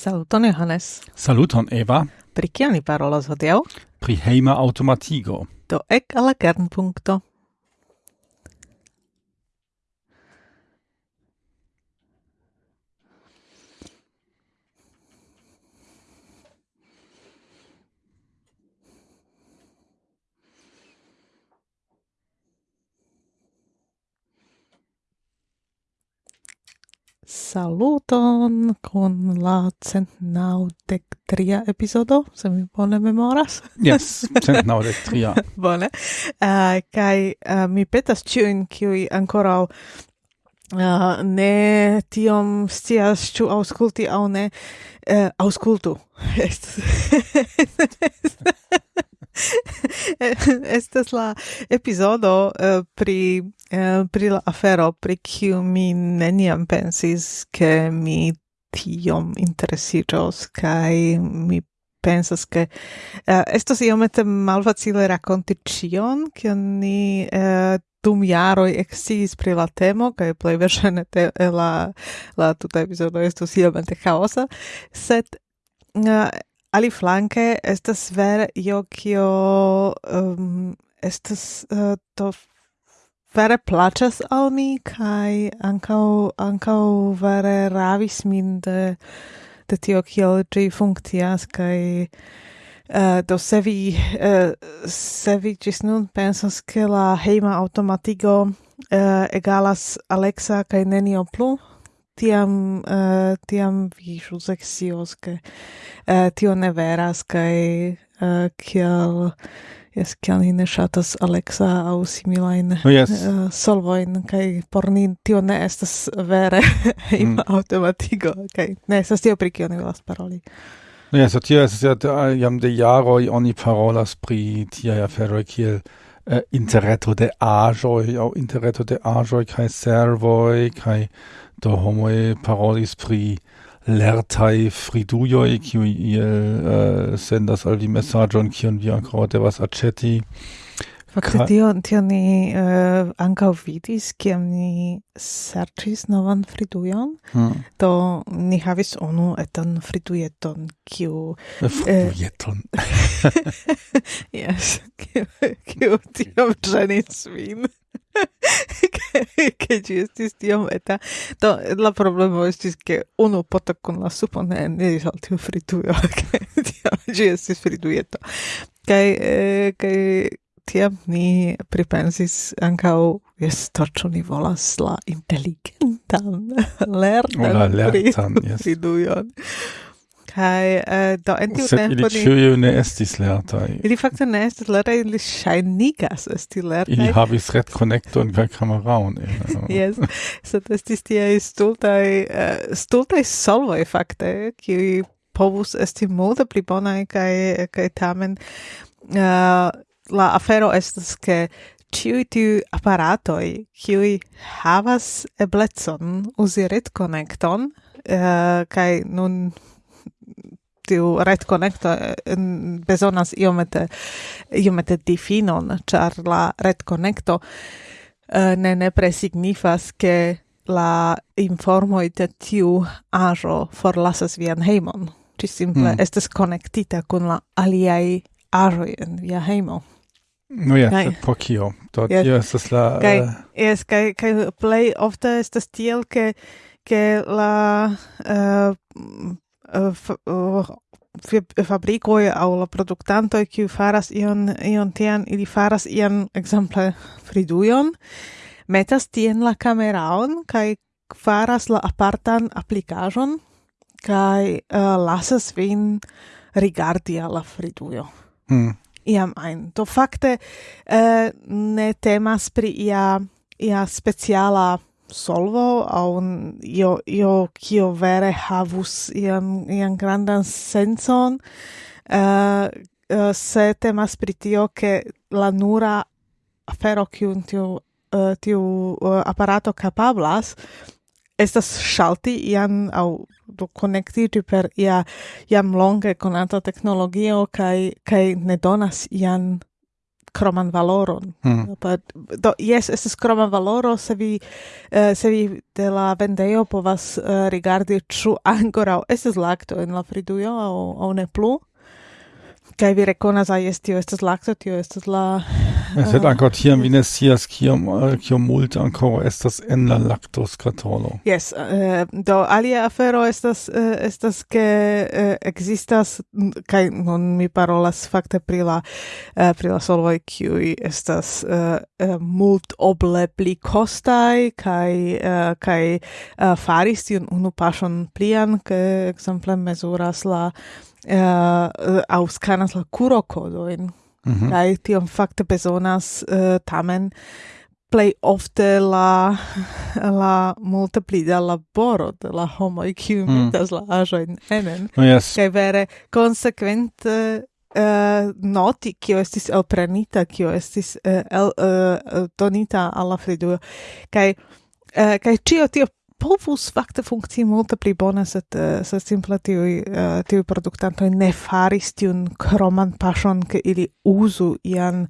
Saluton Johannes. Saluton Eva. Pri kia ni parolas hodiaŭ? Pri hejma automatigo. Do ek al la kernpunkto. saluton con la centnaudec tria episodo, se mi bone memoras. yes, centnaudec tria. bone. Uh, kai uh, mi petas ciuin, kiui ancora uh, ne tiom stias ciu ausculti au ne, uh, auscultu. Estas la epizodo uh, eh, pri uh, pri la afero pri kiu mi neniam pensis ke mi tiom interesiĝos kaj mi pensas ke uh, estos iomete malfacile rakonti ĉion kion ni uh, dum jaroj eksciis pri la temo kaj plej verŝajne la la tuta epizodo estos iomete kaosa sed uh, ali flanke estas vere io kio um, estas uh, to vere placas al mi kai ankaŭ ankaŭ vere ravis min de de tio kiel ĝi funkcias kaj Uh, do se vi, uh, se vi ĝis nun pensas ke la hejma automatigo uh, egalas Alexa kaj nenio plu, tiam uh, tiam vi ĵus ekscios ke uh, tio ne veras kaj eh, uh, kiel jes kiel ni ne ŝatas Alexa aŭ similajn oh, yes. uh, solvojn kaj por ni tio ne estas vere mm. automatigo kaj ne estas tio pri kio ni volas paroli. No, yes, so tio estas ja jam de jaroj oni parolas pri tiaj aferoj kiel uh, interreto de aĵoj aŭ interreto de aĵoj kaj servoj kaj do homoe parolis pri lertai fridujoi, kiu iel uh, sendas al vi messagion, kion vi ancora devas aceti. Fakte tio, tio ni uh, ankaŭ vidis, kiam ni serĉis novan fridujon, hmm. do ni havis unu etan fridujeton, kiu... Fridujeton? Uh, yes, kiu, kiu tiom ĝenis vin. che ci estis tiom eta do la problema estis che uno poto con la supo ne ne risaltiu fritujo che tiam ci estis fritujeto kai eh, kai tiam ni pripensis ancau jes torĉu ni volas la inteligentan lertan, la lertan yes. fridujon Kai uh, do en tiu tempo ni... Ili ne estis lertai. Ili fakte ne estis lertai, ili shainigas esti lertai. Ili havis red connecton per cameraon. Eh. yes, sed estis tiai stultai, uh, eh, stultai solvoi fakte, kiui povus esti multe pli bonai, kai, kai tamen uh, la afero estas ke ciui tiu aparatoi, kiui havas eblecon usi red connecton, Uh, kai nun tiu ret connecto eh, bezonas iomete iomete difinon char la ret connecto uh, ne nepre ke la informo de tiu aĵo forlasas vian heimon. Ci simple mm. estas konektita kun la aliai aĵoj en via heimo. No ja, kai, po kio. Do yes. tio estas la... Kai, uh, yes, kai, kai play ofte estas tiel, ke, ke la uh, Eh, eh, eh, fabricoi au la productantoi kiu faras ion, ion tian, ili faras ian, exemple, fridujon, metas tien la cameraon, kai faras la apartan applicajon, kai uh, lasas vin rigardi alla fridujo. Mm. Iam ein. Do fakte uh, ne temas pri ia, ia speciala solvo au io io kio vere havus ian ian grandan senson uh, uh, se temas pri tio ke la nura afero kiun tiu uh, tiu uh, aparato kapablas estas shalti ian au do connectiti per ia iam longe konata teknologio kai kai ne donas ian kroman valoron. Mm. But, do, yes, es kroman valoro, se vi, uh, se vi de la po povas uh, rigardi, ču ankorau estes lacto en la fridujo, au, au ne plu. Kaj vi rekonas, ai, tio estas lakto, tio estas la... Es uh, ancor tiam vi ne scias kiom, kiom multe ancora estas en la lactoskatolo. Yes, uh, do alia afero estas, uh, estas ke eh, uh, existas, kaj non mi parolas fakte pri la, uh, pri la solvoj, kiuj estas uh, uh, mult oble pli kostaj, kaj, uh, kaj uh, faris tiun unu paŝon plian, ke ekzemple mezuras la... Uh, uh, auscanas la curo codoin. Mm -hmm. Kai tion fakte bezonas uh, tamen play ofte la la multe pli da laboro de la homo kiuj mhm. metas mm. la aĵojn enen oh, yes. kai vere konsekvente uh, noti kio estis elprenita kio estis uh, el, uh, donita alla kai uh, kai cio tio povus fakte funkcii multe pli bone, sed uh, se simple tiui, uh, eh, tiui produktantoj ne faris tiun kroman pasion, ke ili uzu ian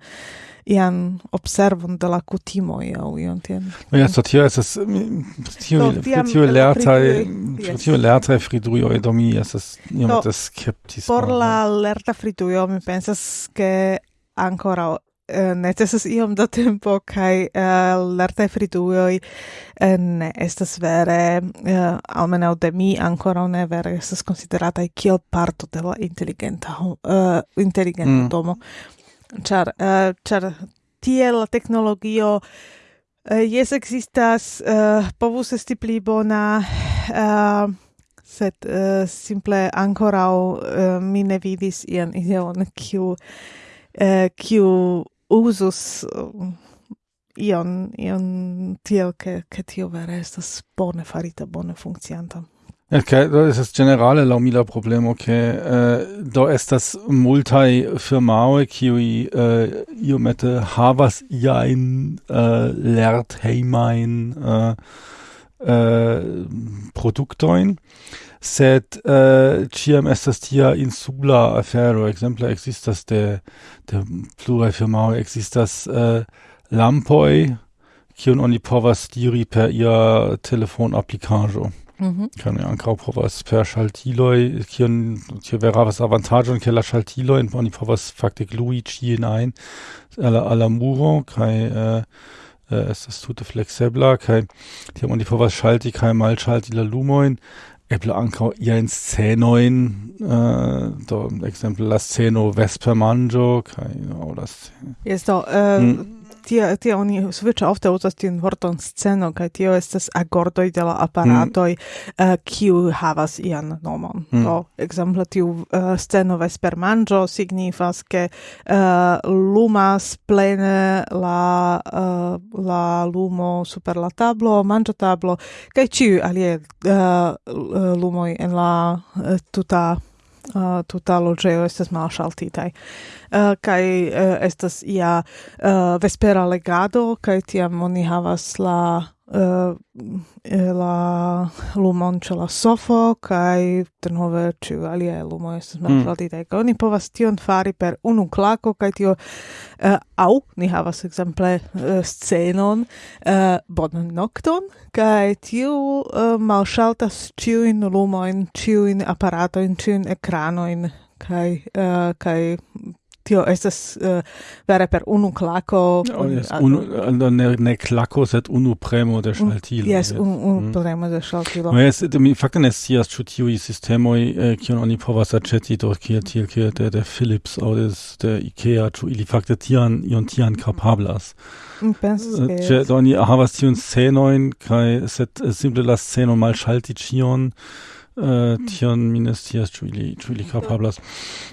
ian observon de la kutimoj aŭ ion tien. No ja, so tio estas tio tio lertaj tio lertaj fridujoj do es estas iomete skeptis. Por la lerta fridujo mi pensas ke ancora Eh, necesas iom da tempo kai eh, uh, lertaj friduoj uh, eh, ne estas vere uh, almeno de mi ancora ne vere estas considerata kiel parto de la intelligenta uh, intelligenta mm. domo char uh, char tie la teknologio uh, jes existas uh, povus esti pli bona uh, sed uh, simple ancora uh, mi ne vidis ian ideon kiu kiu usus uh, ion ion tiel che che tio vere estas bone farita bone funkcianta Okay, do es generale laŭ mi la problemo ke eh, do estas multaj qui kiuj eh, iomete havas iajn eh, lerthejmajn eh, eh, produktojn sed eh, uh, ciam estas tia insula afero, exemple existas de, de plurae firmao, existas uh, eh, lampoi, kiun oni povas diri per ia telefon applicajo. Mm -hmm. Kaj ankaŭ povas per Schaltiloi kiun tio wäre was ke la Keller oni povas fakte glui ĉien ajn al Alla muro kaj uh, uh, estas tute fleksebla kaj die oni povas kai mal Schalti la Lumoin eble ankaŭ iajn scenojn, uh, do ekzemple la sceno vespermanĝo kaj aŭ la sceno. Yes, do, uh, mm tie tie oni sufiĉe ofte uzas tiun vorton sceno kaj tio estas agordoj de la aparatoj mm. Eh, kiu mm. uh, havas ian nomon mm. do ekzemple tiu uh, sceno vespermanĝo signifas ke uh, lumas plene la uh, la lumo super la tablo manjo tablo kaj ĉiuj alie uh, lumoj en la uh, tuta uh, tuta loĝejo estas malŝaltitaj. Uh, kai uh, estas ja uh, vespera legado kaj tiam oni havas la Eh, eh, la lumon ĉe la sofo kaj denove ĉu aliaj lumoj estas malplatitaj mm. oni povas tion fari per unu klako kaj tio uh, au ni havas ekzemple uh, scenon uh, bonan nokton kaj tiu uh, malŝaltas ĉiujn lumojn ĉiujn aparatojn ĉiujn ekranojn kaj uh, kaj tio estas uh, vere per unu klako. Oh, yes, eh, unu, eh, ne, ne klako, sed unu premo de schaltilo. Yes, yes. unu, unu mm. premo de schaltilo. No, yes, mi fakte ne scias ĉu tiuj sistemoj, eh, kion oni povas aĉeti do kiel tiel kiel de, de Philips aŭ de, de Ikea, ĉu ili fakte tian ion tian kapablas. Mi pensas ke... Ĉe do oni havas tiun scenojn kaj sed simple la sceno malŝalti ĉion äh, hm. tion minus tias scias ĉu ili ĉu ili hm. kapablas.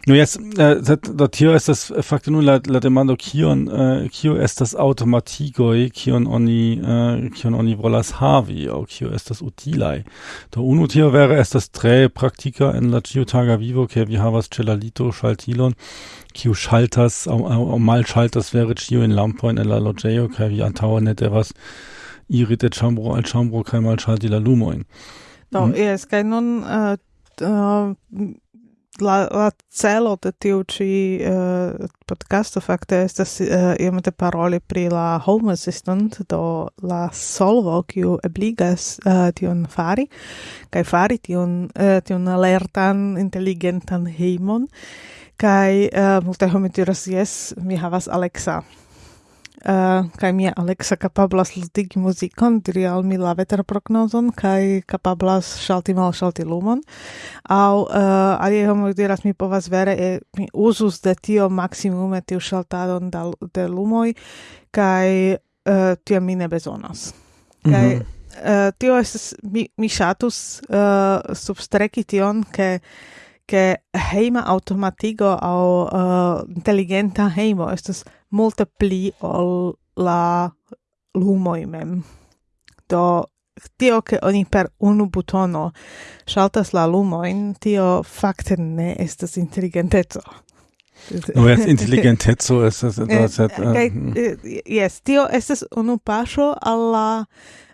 Do no, jes äh, do tio estas äh, fakte nun la la demando kion äh, kio estas aŭtomatigoj kion oni äh, kion oni volas havi aŭ kio estas utilaj. Do unu tio vere estas tre praktika en la ĉiutaga vivo ke vi havas ĉe la lito ŝaltilon kiu ŝaltas aŭ, aŭ, aŭ malŝaltas vere ĉiujn lampojn en la loĝejo kaj vi antaŭe ne devas iri de ĉambro al ĉambro kaj malŝalti la lumojn. Do, mm. yes, kai nun uh, uh, la, la celo de tiu ci uh, eh, podcasto fakte estas uh, iomete paroli pri la home assistant, do la solvo kiu ebligas uh, tion fari, kaj fari tion, uh, tion alertan, inteligentan hejmon, kaj uh, multe home diras, yes, mi havas Alexa. Eh, uh, kai mia Alexa capablas ludigi muzikon, diri al mi la veter prognozon, kai capablas shalti mal shalti lumon. Au, uh, alie homo diras mi povas vere, e, mi usus de tio maximume tiu shaltadon da, de lumoi, kai uh, eh, tia mi ne bezonas. Mm -hmm. Kai, uh, tio estes, mi, mi shatus uh, substreki tion, ke ke heima automatigo au uh, inteligenta heimo estas multe pli ol la lumoi mem. Do tio che oni per unu butono shaltas la lumoin, tio fakte ne estas inteligenteco. No, es intelligentezo es es es eh, eh, eh, yes, tio estas unu paŝo alla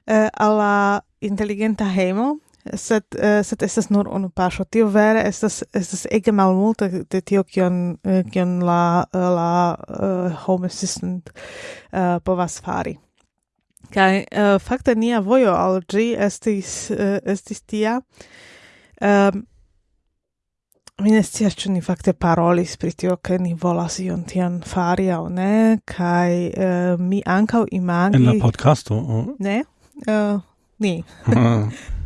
uh, alla inteligenta hemo, sed uh, sed estas nur unu paŝo. Tio vere estas estas ege malmulte de tio kion eh, kion la eh, la uh, home assistant uh, povas fari. Kaj uh, fakte nia vojo al ĝi estis uh, estis tia. Um, mi ne scias ĉu ni fakte parolis pri tio ke ni volas ion tian fari aŭ ne. Kaj uh, mi ankaŭ imagi en la podcasto oh. ne? Uh, ni.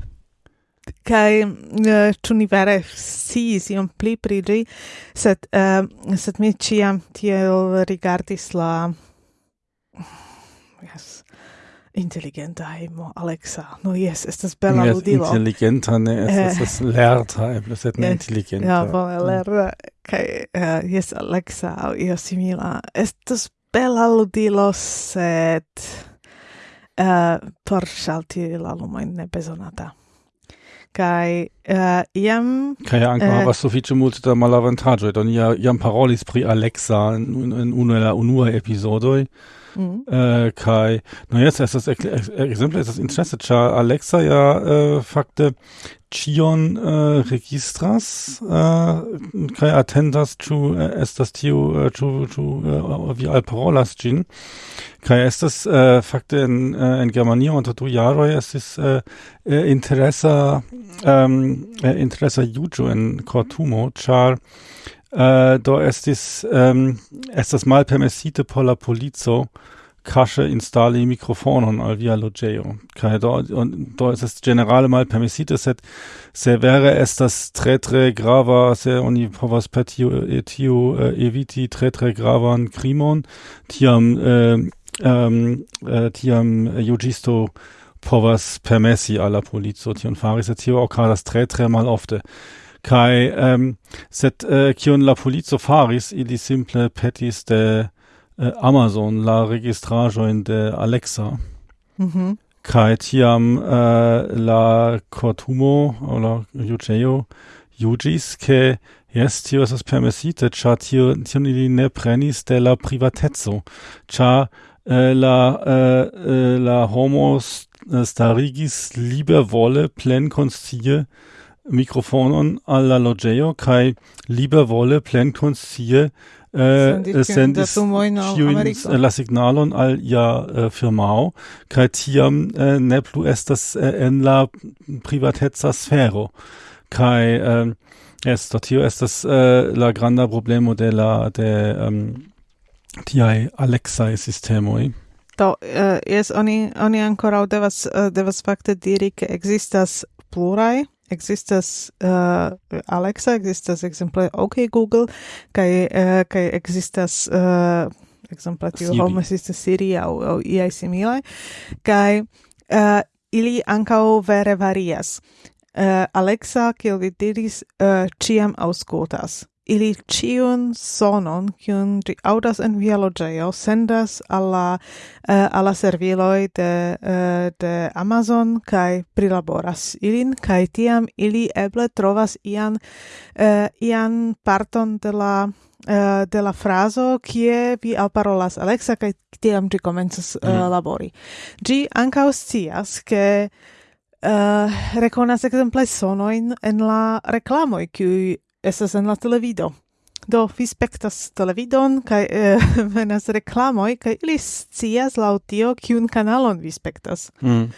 kai uh, eh, tu ni vere si si un pli pri ĝi uh, eh, set mi ciam tiel rigardis la yes intelligenta hejmo Alexa. No yes estas bella yes, ludilo. intelligenta ne eh, estas es eh, lerta e plus et yes, intelligenta. ja bone lerta kai uh, yes Alexa au io simila. Estas bella ludilo set uh, por shalti la lumojn ne bezonata kai uh, iam kai ankaŭ uh, havas sufiĉe multe da malavantaĝoj do ni iam parolis pri Alexa in, in, unu el la unuaj epizodoj Mm. Äh, Kai, no jetzt ist das Exempel, ist das Interesse, Alexa ja äh, fakte Chion uh, äh, registras uh, kai attendas ĉu uh, estas tio ĉu ĉu vi alparolas gin kai estas fakte en in Germanio unter du jaroj estis interesa um, interesa in cortumo Kortumo ĉar do estis um, estas malpermesite por la polico kaše instali mikrofonon al via loĝejo kaj ist das generale mal permissite set. Se wäre es das tretre grava se oni povas petio etio eh, äh, eh, eviti tretre gravan crimon. tiam eh, ähm, äh, tiam juĝisto povas permessi alla la polico tion fari sed tio okazas tre tre malofte kaj ähm, set, äh, kion la polico faris ili simple petis de Äh, Amazon la registrajo in de Alexa. Mhm. Kai tiam äh, la cortumo o la juĝejo juĝis ke Yes, tio esas permesite, cha tio tio ili ne prenis de la privateco, Cha eh, äh, la eh, la homos starigis libervole plenkonscie mikrofonon al kai loĝejo kaj libervole plenkonscie eh, sendis ĉiujn la signalon al ia äh, firmao kaj tiam ne plu estas en la privateca sfero. Kaj ähm, esto tio estas la granda problemo de la de ähm, um, tiaj Alexaj sistemoj Do, jes, oni, oni ancora devas, devas fakte diri, che existas plurai Existas uh, Alexa, existas exemple OK Google, kai uh, kai existas uh, exemple tiu home assistant Siri au au iai similai, kai uh, ili ancao vere varias. Uh, Alexa, kiel vi diris, uh, ciam auscultas ili ciun sonon kiun ĝi audas en via logeo sendas alla uh, eh, alla serviloi serviloj de uh, de Amazon kai prilaboras ilin kai tiam ili eble trovas ian uh, ian parton de la de la frazo kie vi alparolas Alexa kai tiam ĝi komencas mm. labori. gi ankaŭ scias ke uh, rekonas ekzemple sonojn en la reklamoj kiuj estas en la televido. Do vi spektas televidon kaj eh, venas reklamoj kaj ili scias laŭ tio kiun kanalon vi spektas. Mm.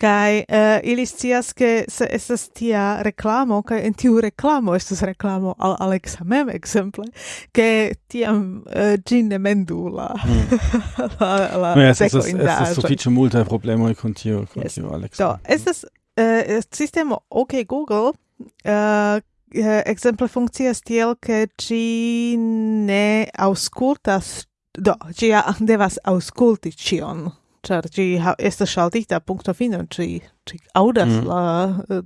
Kai eh, ili scias ke se estas tia reklamo kai en tiu reklamo estas reklamo al Alexa mem exemple, ke tiam eh, gin ne mendu la mm. la, la no, yes, estas, estas sufiĉe multaj problemoj kun tio kun yes. tio Alexa. Do estas eh, sistemo OK Google Uh, eh, exemple funkcias tiel, ke ci ne aŭskultas, do, ci ja devas ausculti cion, char ci ha, estas ŝaltita punkto fino, ci, ci audas mm. la, eh,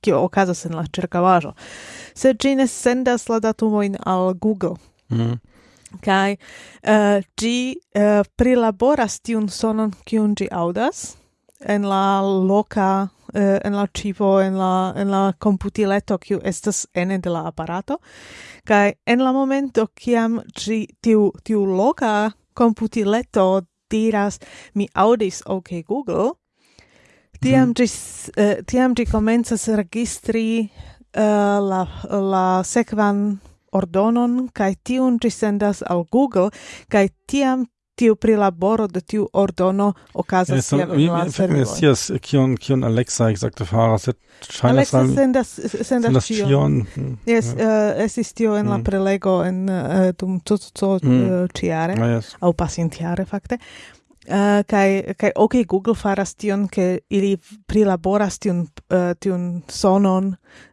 kio okazas en la circavajo. Se ci ne sendas la datumoin al Google. Mm. kai eh, uh, eh, ĝi uh, prilaboras tiun sonon, kiun ĝi audas, en la loca uh, eh, en la cibo en la en la computileto kiu estas ene de la aparato kaj en la momento kiam ĝi tiu tiu loca computileto diras mi audis ok google tiam mm. ĝi eh, tiam ĝi komencas registri uh, la la sekvan ordonon kaj tiun ĝi sendas al Google kaj tiam tiu prilaboro de tiu ordono okazas kiam en la servoj. Mi scias kion kion Alexa ekzakte faras, sed ŝajnas Alexa sendas sendas ĉion. Yes, eh, estis tio en la mm. prelego en eh, dum tutto mm. eh, ah, yes. au pasintiare fakte. Uh, kai kai ok Google faras tion ke ili prilaboras tion uh, tion sonon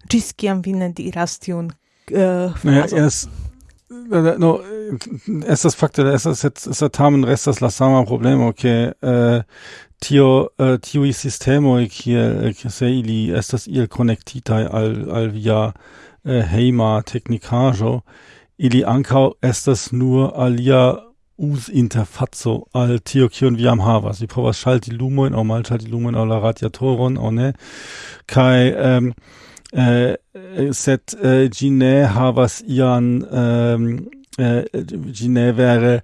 gis kiam vi ne diras tion uh, frazon. Ja, yes no, es das fakte, estas et esta tamen restas la sama problemo okay äh eh, tio eh, äh, tiui sistemoi kiel se ili estas ihr connectitai al al via eh, äh, heima technicajo ili es estas nur alia us interfazzo al tio kion vi am havas. Vi povas ŝalti lumojn aŭ malŝalti lumojn au la radiatoron au ne. Kaj eh, set eh, gi ne havas ian ehm eh, gi ne vere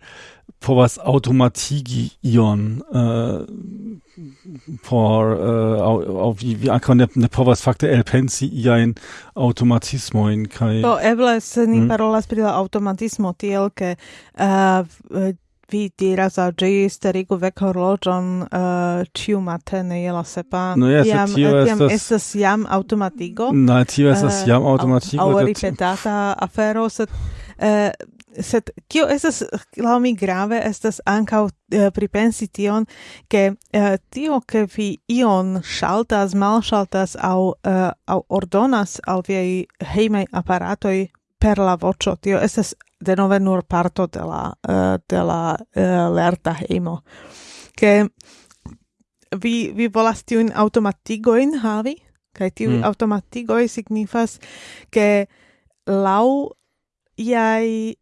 povas automatigi ion eh, por eh, au, au vi vi ankaŭ ne, ne povas fakte elpensi iajn automatismojn kaj do eble se ni mm. parolas pri la automatismo tiel ke uh, vi diras al ĝi starigu vekhorloĝon uh, eh, ĉiu matene je la sepa. No yes, tiam, tio eh, tiam estas... estas jam automatigo No, tio estas uh, jam aŭtomatigo. Aŭ, aŭ ripetata afero, sed uh, sed kio estas laŭ mi grave estas ankaŭ uh, pripensi tion ke uh, tio ke vi ion ŝaltas malŝaltas aŭ uh, aŭ ordonas al viaj hejmaj aparatoj per la voĉo tio estas denove nur parto de la, uh, de la uh, lerta hejmo Che vi, vi volas tiun automatigojn havi, kaj tiu mm. automatigoj signifas ke lau iai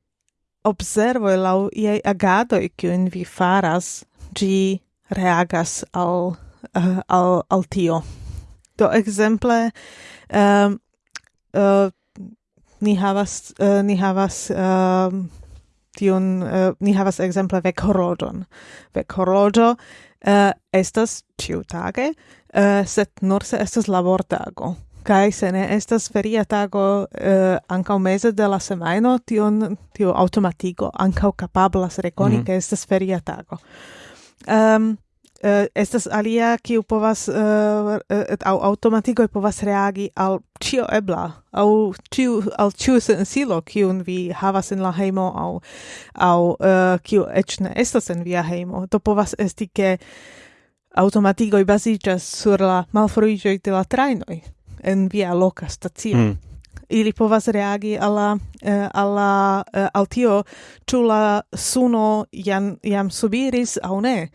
observoi, lau iai agadoi kiun vi faras, gi reagas al, uh, al, al tio. Do exemple, um, uh, ni havas uh, ni havas uh, tion uh, ni havas ekzemple vekhorodon vekhorodo uh, eh, estas ĉiutage uh, sed nur se estas labortago. Kai se ne estas feria tago uh, ankaŭ meze de la semajno tion tio aŭtomatigo ankaŭ kapablas rekoni mm -hmm. ke estas feria tago. Um, uh, estas alia kiu povas uh, au automatikoj povas reagi al ĉio ebla au ĉiu al ĉiu sensilo kiun vi havas en la hejmo au au uh, kiu eĉ ne estas en via hejmo. To povas esti ke automatikoj baziĝas sur la malfruiĝoj de la trajnoj en via loka stacio. Mm. ili povas reagi alla uh, alla uh, al tio ĉu la suno jam jam subiris aŭ ne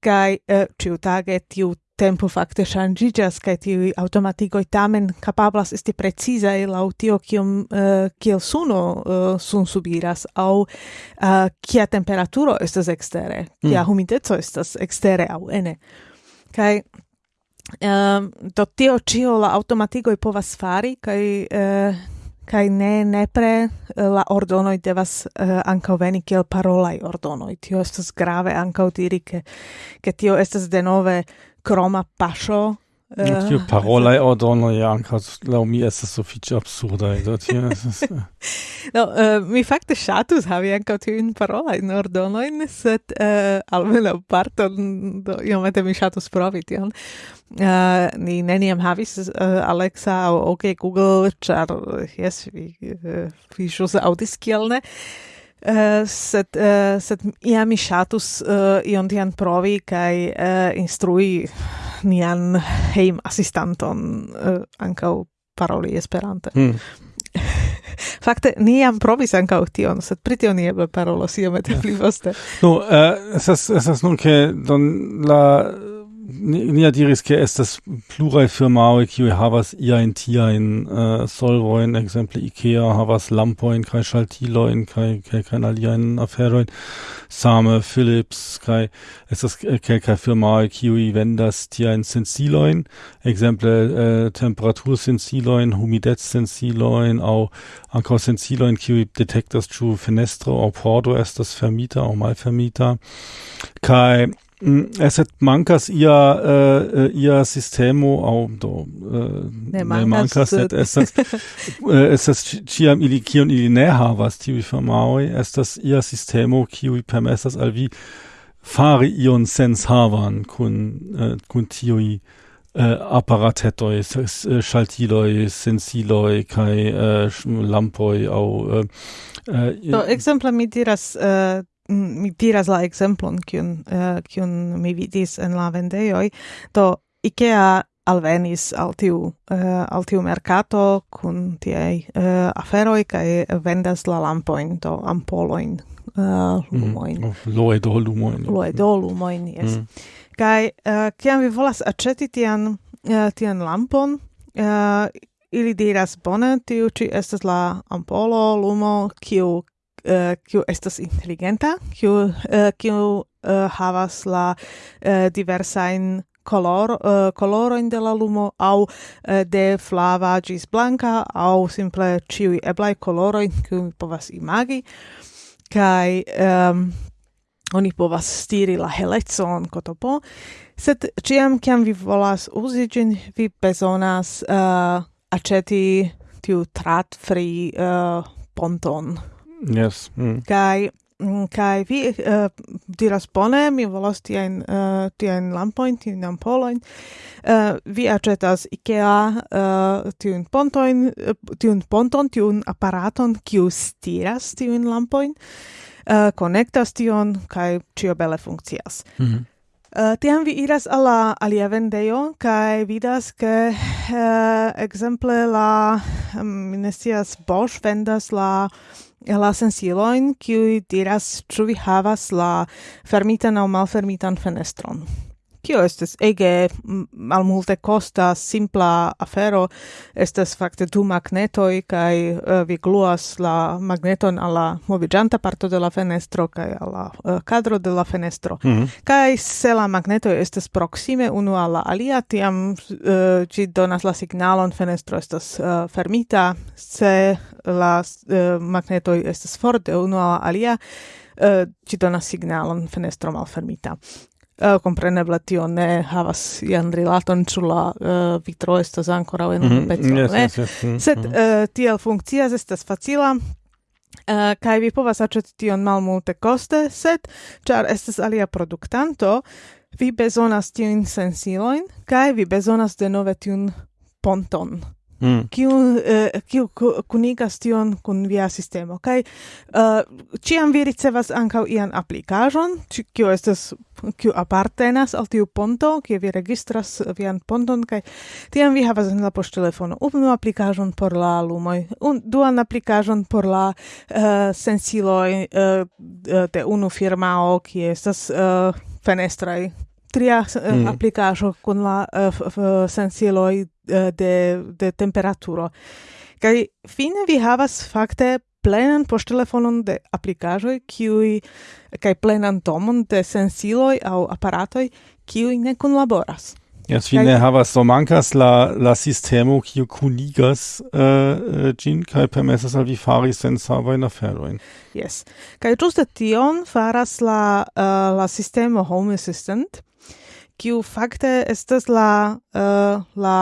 kai eh, uh, ciutage tiu tempo fakte shangigas kai tiu automatigoi tamen capablas esti preciza e la utio kiom uh, kiel suno eh, uh, sun subiras au uh, kia temperaturo estas ekstere kia mm. humideco estas ekstere au ene kai um, do tio ĉio la automatigoj povas fari kai uh, kai ne nepre eh, la ordonoi devas uh, ankaŭ veni kiel parolaj ordonoj. Tio estas grave ankaŭ diri ke ke tio estas denove kroma paŝo Tiu e ordono ja, ankaŭ laŭ mi estas sufiĉe absurda do tio no, uh, mi fakte ŝatus havi anche tu in parola in ordono in set uh, äh, almeno parto do io iomete mi ŝatus provi tion. Uh, ni neniam havis uh, Alexa o OK Google, char yes vi uh, vi ĵus aŭdis kiel. Uh, set, uh, set ja mi ŝatus uh, ion tian provi kai uh, instrui nian heim assistanton eh, uh, ancau paroli esperante. Mm. Fakte, ni jam provis ancau tion, sed pri tio nieble parolos iomete pli poste. Nu, no, uh, esas, esas nun, ke don la Ni diris ke estas pluraj firmaoj kiuj havas iajn tiajn uh, solvojn, ekzemple Ikea havas lampojn kaj ŝaltilojn kaj kelkajn aliajn aferojn. Same Philips kaj estas kelkaj firmaoj kiuj vendas tiajn sensilojn, ekzemple uh, temperatursensilojn, humidecsensilojn aŭ ankaŭ sensilojn kiuj detektas ĉu fenestro aŭ pordo estas fermita aŭ malfermita. Kaj Mm, Eset mancas ia uh, ia sistemo au do uh, ne mancas ne mancas et estas es estas ciam ili kion ili ne havas tiuj es das ia sistemo kiuj permessas al vi fari ion sens havan kun uh, kun tiuj uh, apparatetoi uh, ŝaltiloj sensiloj kaj uh, lampoi au uh, uh, do exempla mi diras uh, mi diras la exemplon kiun uh, kiun mi vidis en la vendejoj do Ikea alvenis al tiu uh, al tiu mercato kun tiei uh, aferoj kaj vendas la lampojn do ampolojn uh, lumojn. Oh, mm, loedolumoin loedolumoin jes mm. kaj uh, kiam vi volas aĉeti tian uh, tian lampon uh, ili diras bone tiu ĉi estas la ampolo lumo kiu Eh, kiu estas intelligenta, kiu eh, kiu eh, havas la diversain color uh, coloro in de la lumo au uh, de flava gis blanca au simple ciui eblai coloro in cui povas imagi kai um, oni povas stiri la helecon kotopo. Sed ciam kiam vi volas uzi gin vi bezonas uh, aceti tiu trat free uh, ponton. Yes. Mm. Kai mm, kai vi uh, diras bone, mi volas tiajn uh, eh, tiajn lampojn, tiajn ampolojn. Uh, vi acetas IKEA uh, tiun pontojn, tiun ponton, tiun aparaton, kiu stiras tiujn lampojn, uh, konektas tion kai cio bele funkcias. Mm -hmm. Uh, tiam vi iras alla alia vendejo kai vidas ke uh, exemple la um, ne Bosch vendas la la sensiloin, kiui diras, ču vi havas la fermitan au malfermitan fenestron. Kio estes ege malmulte costa simpla afero estes facte du magnetoi, kai uh, eh, vi gluas la magneton alla movigianta parto de la fenestro kai alla uh, eh, kadro de la fenestro mm -hmm. Kai se la magnetoi estas proxime unu alla alia tiam eh, uh, ci donas la signalon fenestro estas uh, fermita se la uh, magnetoi estas for de unu alla alia, uh, ci donas signalon fenestro malfermita. Eh, uh, compreneble tio ne havas ian rilaton ĉu la uh, vitro estas ankoraŭ en mm -hmm. peco, yes, ne? Yes, yes. Mm -hmm. Sed uh, tiel funkcias, estas facila. Uh, kai vi povas aĉeti tion malmulte koste, sed ĉar estas alia produktanto, vi bezonas tiujn sensilojn kaj vi bezonas denove tiun ponton. Mm. Kiu, uh, kiu kunigas tion kun via sistemo. Kaj eh, uh, ciam vi ricevas ankaŭ ian aplikaĵon, kiu estas kiu apartenas al tiu ponto, kie vi registras vian ponton, kaj tiam vi havas en la poŝtelefono unu aplikaĵon por la lumoj, un, duan aplikaĵon por la uh, sensiloj uh, de unu firmao, kie estas uh, fenestraj tria eh, mm. applicajo con la eh, uh, sensiloj eh, de de temperaturo Kai fine vi havas fakte plenan poŝtelefonon de aplikaĵoj kiuj kaj plenan tomon de sensiloj aŭ aparatoj kiuj ne kunlaboras Yes, fine havas so mankas la la sistemo kiu kunigas eh, gin kaj permesas al vi fari sen savajn aferojn. Yes. Kaj ĝuste tion faras la uh, la sistemo Home Assistant, kiu fakte estas la uh, la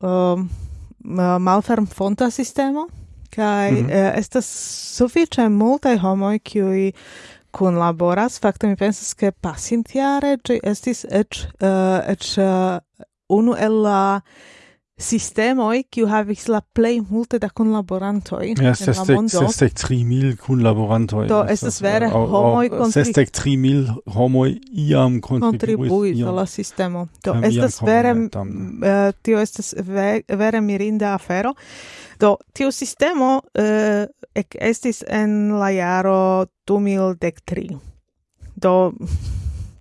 ehm, eh, uh, malferm fonta sistemo kaj mm -hmm. uh, estas sufiĉe multaj homoj kiuj kun laboras fakte mi pensas ke pasintiare ĝi estis eĉ uh, eĉ uh, unu el la uh, sistemoi kiu havis la plej multe da kunlaborantoj ja, en la mondo. Sesdek tri mil kunlaborantoj. Do estas vere homoj kontribuis. Sesdek tri mil homoj iam kontribuis al la sistemo. Do estas vere uh, tio estas ve, vere mirinda afero. Do tio sistemo uh, ek estis en la jaro 2013. Do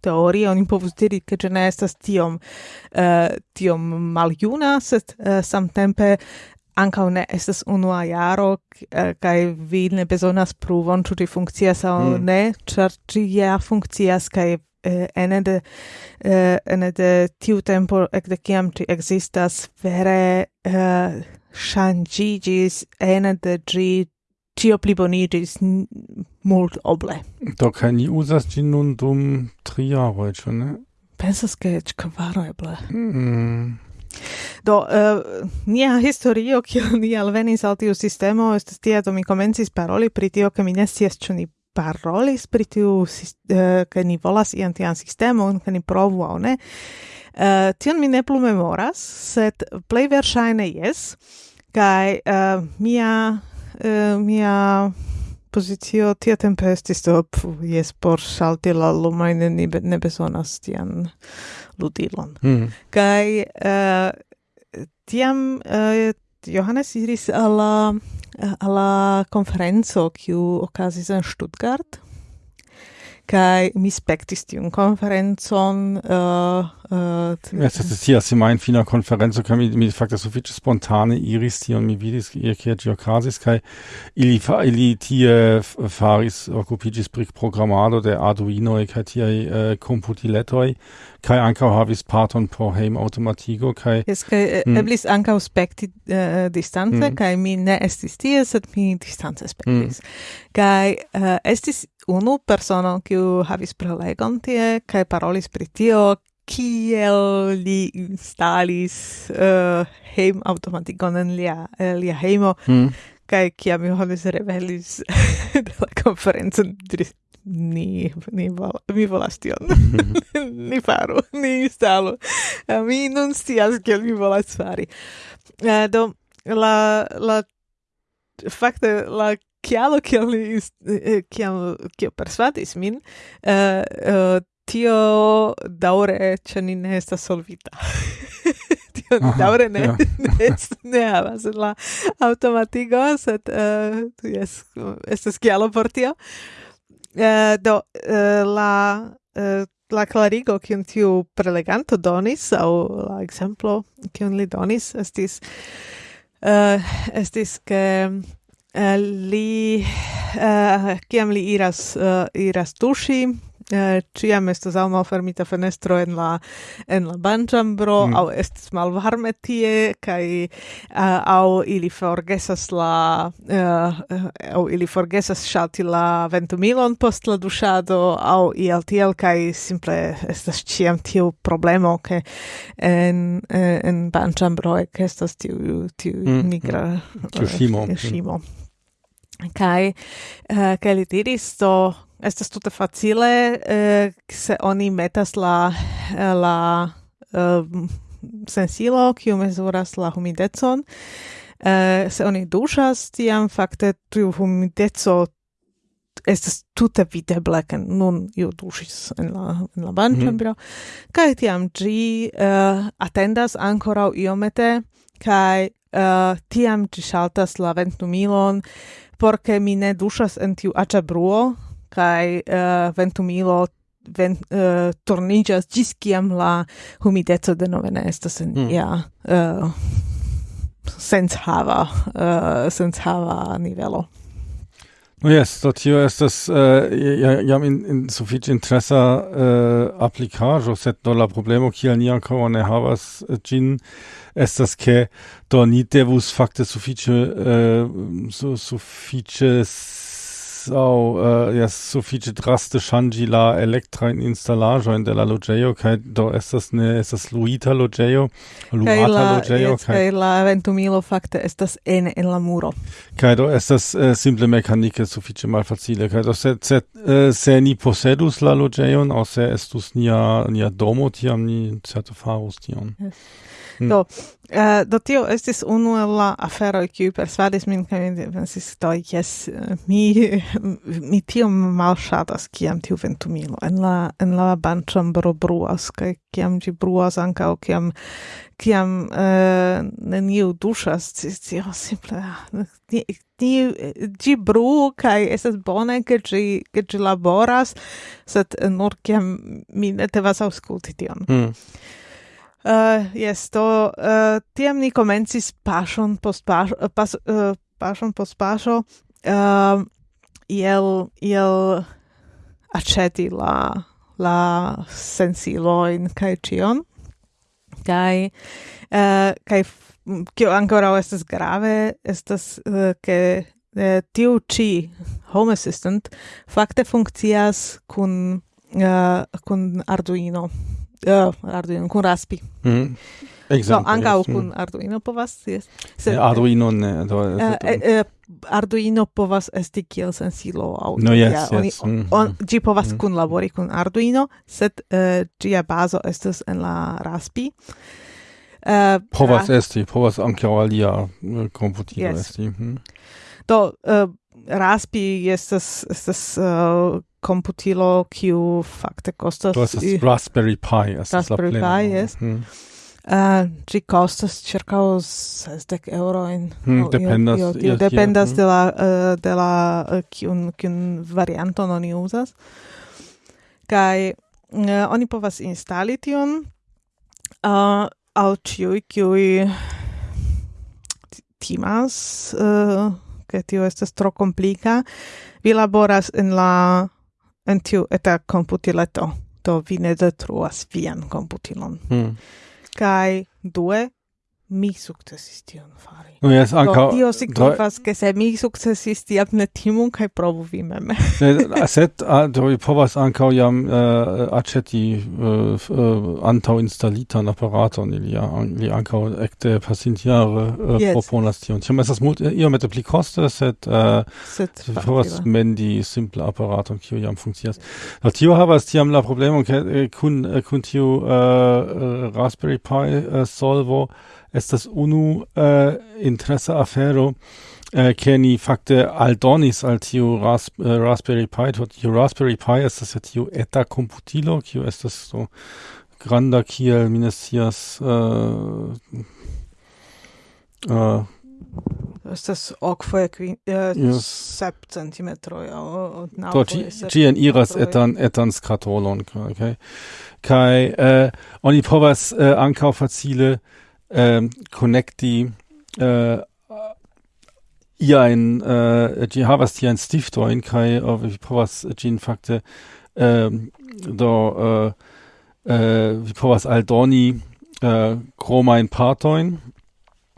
teorie oni povus diri ke ĝi ne estas tiom uh, tiom maljuna sed uh, samtempe ankaŭ ne estas unua jaro uh, kaj vi ne bezonas pruvon ĉu ĝi funkcias aŭ mm. ne ĉar ĝi ja funkcias kaj uh, ene de uh, ene de tiu tempo ekde kiam ĝi ekzistas vere uh, ŝanĝiĝis ene de ĝi ĉio pliboniĝis mult oble. Do kaj ni uzas ĝin nun dum tri jaroj, ĉu ne? Pensas ke eĉ kvaro eble. Mm. Do uh, nia historio kio ni alvenis al tiu sistemo estas tia do mi komencis paroli pri tio ke mi ne scias ĉu ni parolis pri tiu uh, ke uh, ni volas ian tian sistemon ke ni provu au ne. Uh, tion mi ne plu memoras, sed plej verŝajne jes. Kaj uh, mia uh, mia expozicio tia tempe estis do jes por salti la lumajn ni ne bezonas tian ludilon. Mm. Kaj uh, tiam uh, Johannes iris alla alla conferenzo kiu okazis en Stuttgart kai mi spektis tiun konferencon uh, uh, es hier tia mein fina konferenzo kann mi mi fakte viel spontane iris tion mi vidis kie ĝi okazis kai ili fa, ili tie faris okupiĝis brick programado de arduino kaj tiaj uh, komputiletoj kai äh, ankaŭ havis parton por heim automatigo kai es kai mm. Äh, hm. eblis ankaŭ spekti uh, äh, distance mm. Hm. kai mi ne estis tie sed mi distance spektis mm. Hm. kai uh, estis unu persono kiu havis prelegon tie kaj parolis pri tio kiel li instalis eh, uh, heim automatikon en lia, lia heimo mm. kaj kiam Johannes revelis de la konferenco ni, ni, vol mi volas tion. ni faru, ni instalu. Eh, mi nun scias kiel mi volas fari. Uh, do, la, la, fakte, la kialo kiel li kiel kiel persvadis min uh, uh, tio daure ĉe ni ne estas solvita tio Aha, daure ne yeah. ne, ne havas la automatigo sed eh, uh, jes estas kialo por tio uh, do uh, la uh, la clarigo kiun tiu preleganto donis au la exemplo kiun li donis estis uh, estis ke Eh, li eh, kiam li iras eh, iras tuŝi ciam estas aŭ malfermita fenestro en la en la banĉambro mm. aŭ estas malvarme tie kaj uh, aŭ ili forgesas la uh, aŭ ili forgesas ŝalti la ventumilon post la duŝado aŭ iel tiel kaj simple estas ĉiam tiu problemo ke en en banĉambro ekestas tiu tiu nigra mm. mm. ŝimo ŝimo kai uh, kai li diris to estas tute facile uh, se oni metas la eh, la uh, sensilo kiu mezuras la humidecon uh, se oni dušas tiam fakte tiu humideco estas tute videble ke nun iu dušis en la en la banĉambro mhm. mm -hmm. kaj tiam ĝi uh, atendas ankoraŭ iomete kaj uh, tiam ĝi ŝaltas la ventumilon por ke mi ne dušas en tiu aĉa bruo kaj uh, ventumilo ven, uh, turniĝas ĝis kiam la humideco denove ne estas en mm. ja uh, eh, senshava uh, senshava nivelo. No yes, do tio estas eh, jam in, in sufiĉe interesa eh, uh, aplikaĵo, sed do la problemo kiel ni ankaŭ ne havas eh, ĝin estas ke do ni devus fakte sufiĉe uh, eh, su, sufiĉe au äh, uh, jes sufiĉe draste ŝanĝi la elektrajn instalaĵojn de la loĝejo kaj do estas ne estas luita loĝejo, luata loĝejo kaj kaj la ventumilo fakte estas en en la muro. Kaj do estas uh, simple mekanike sufiĉe malfacile kaj do se se, uh, se ni posedus la loĝejon aŭ se estus nia nia domo tiam ni certe farus tion. Yes. Hmm. Do, uh, do tio estis unu el la afero kiu persvadis min kaj mi pensis do jes mi mi tio malŝatas kiam tiu ventumilo en la en la banĉambro bruas kaj kiam ĝi bruas ankaŭ kiam kiam uh, neniu duŝas tio simple ah, ĝi bru kaj estas bone ke ĝi ke ĝi laboras sed nur kiam mi ne devas aŭskulti tion mm. Uh, yes, to uh, eh, tiam ni comencis pasion post paso, uh, eh, pas, uh, pasion post paso, uh, iel, iel aceti la, la sensiloin cae cion, cae, uh, cae kio ancora estas grave, estas uh, che uh, tiu ci Home Assistant fakte funkcias kun uh, kun Arduino uh, Arduino kun Raspi. Mm. Exemple, No, ankaŭ yes. kun Arduino povas jes. Sed, eh, Arduino ne do uh, uh, Arduino povas esti kiel sensilo au. no, yes, ja, oni, mm. on, on, ĝi povas mm. kun kunlabori kun Arduino, sed uh, gia bazo estes en la Raspi. Uh, povas ra esti, povas ankaŭ alia komputilo yes. esti. Mm. Do uh, Raspi estas estas uh, computilo kiu fakte kostas Do estas Raspberry Pi, estas la plena. Raspberry Pi, yes. Ah, mm. Uh, gi costas circa 60 euro in mm, dependas io, io, io, dependas mm. de la uh, de la uh, kiun kiun varianton oni uzas kaj uh, oni povas instali tion uh, al ciui kiui timas uh, ke tio estas tro komplika vi laboras en la en tiu eta computileto, do vi ne detruas vian computilon. Mm. Kai due mi sukcesis tion fari. No, yes, anca... Do, tio signifas, ke se mi sukcesis tiam ne timun, kaj provu vi meme. ne, set, do vi povas anca jam eh, uh, aceti uh, eh, uh, eh, antau instalitan apparaton, ili, ili anca ecte pasintiare uh, yes. proponas tion. Tiam esas mult, io mette pli coste, set, uh, set, vi povas mendi simple apparaton, kio jam funkcias. Do tio havas tiam la problemo, ke kun kun tiu uh, Raspberry Pi uh, solvo ist das unu äh, interesa afero äh, fakte aldonis al tiu rasp äh, Raspberry Pi to Raspberry Pi estas ja tiu eta komputilo ist das so granda kiel mi ne scias äh, äh Estas okfoje kvin, eh, äh, yes. sep centimetroj od naŭ. Do ĝi etan etan skatolon kaj okay? kaj und oni povas eh, ankaŭ facile ähm, Connecti äh, ihr ein äh, die havas hier ein Stiftoj kaj vi povas ĝin fakte äh, do ähm, äh, äh, vi povas aldoni äh, Chroma kromajn Partoin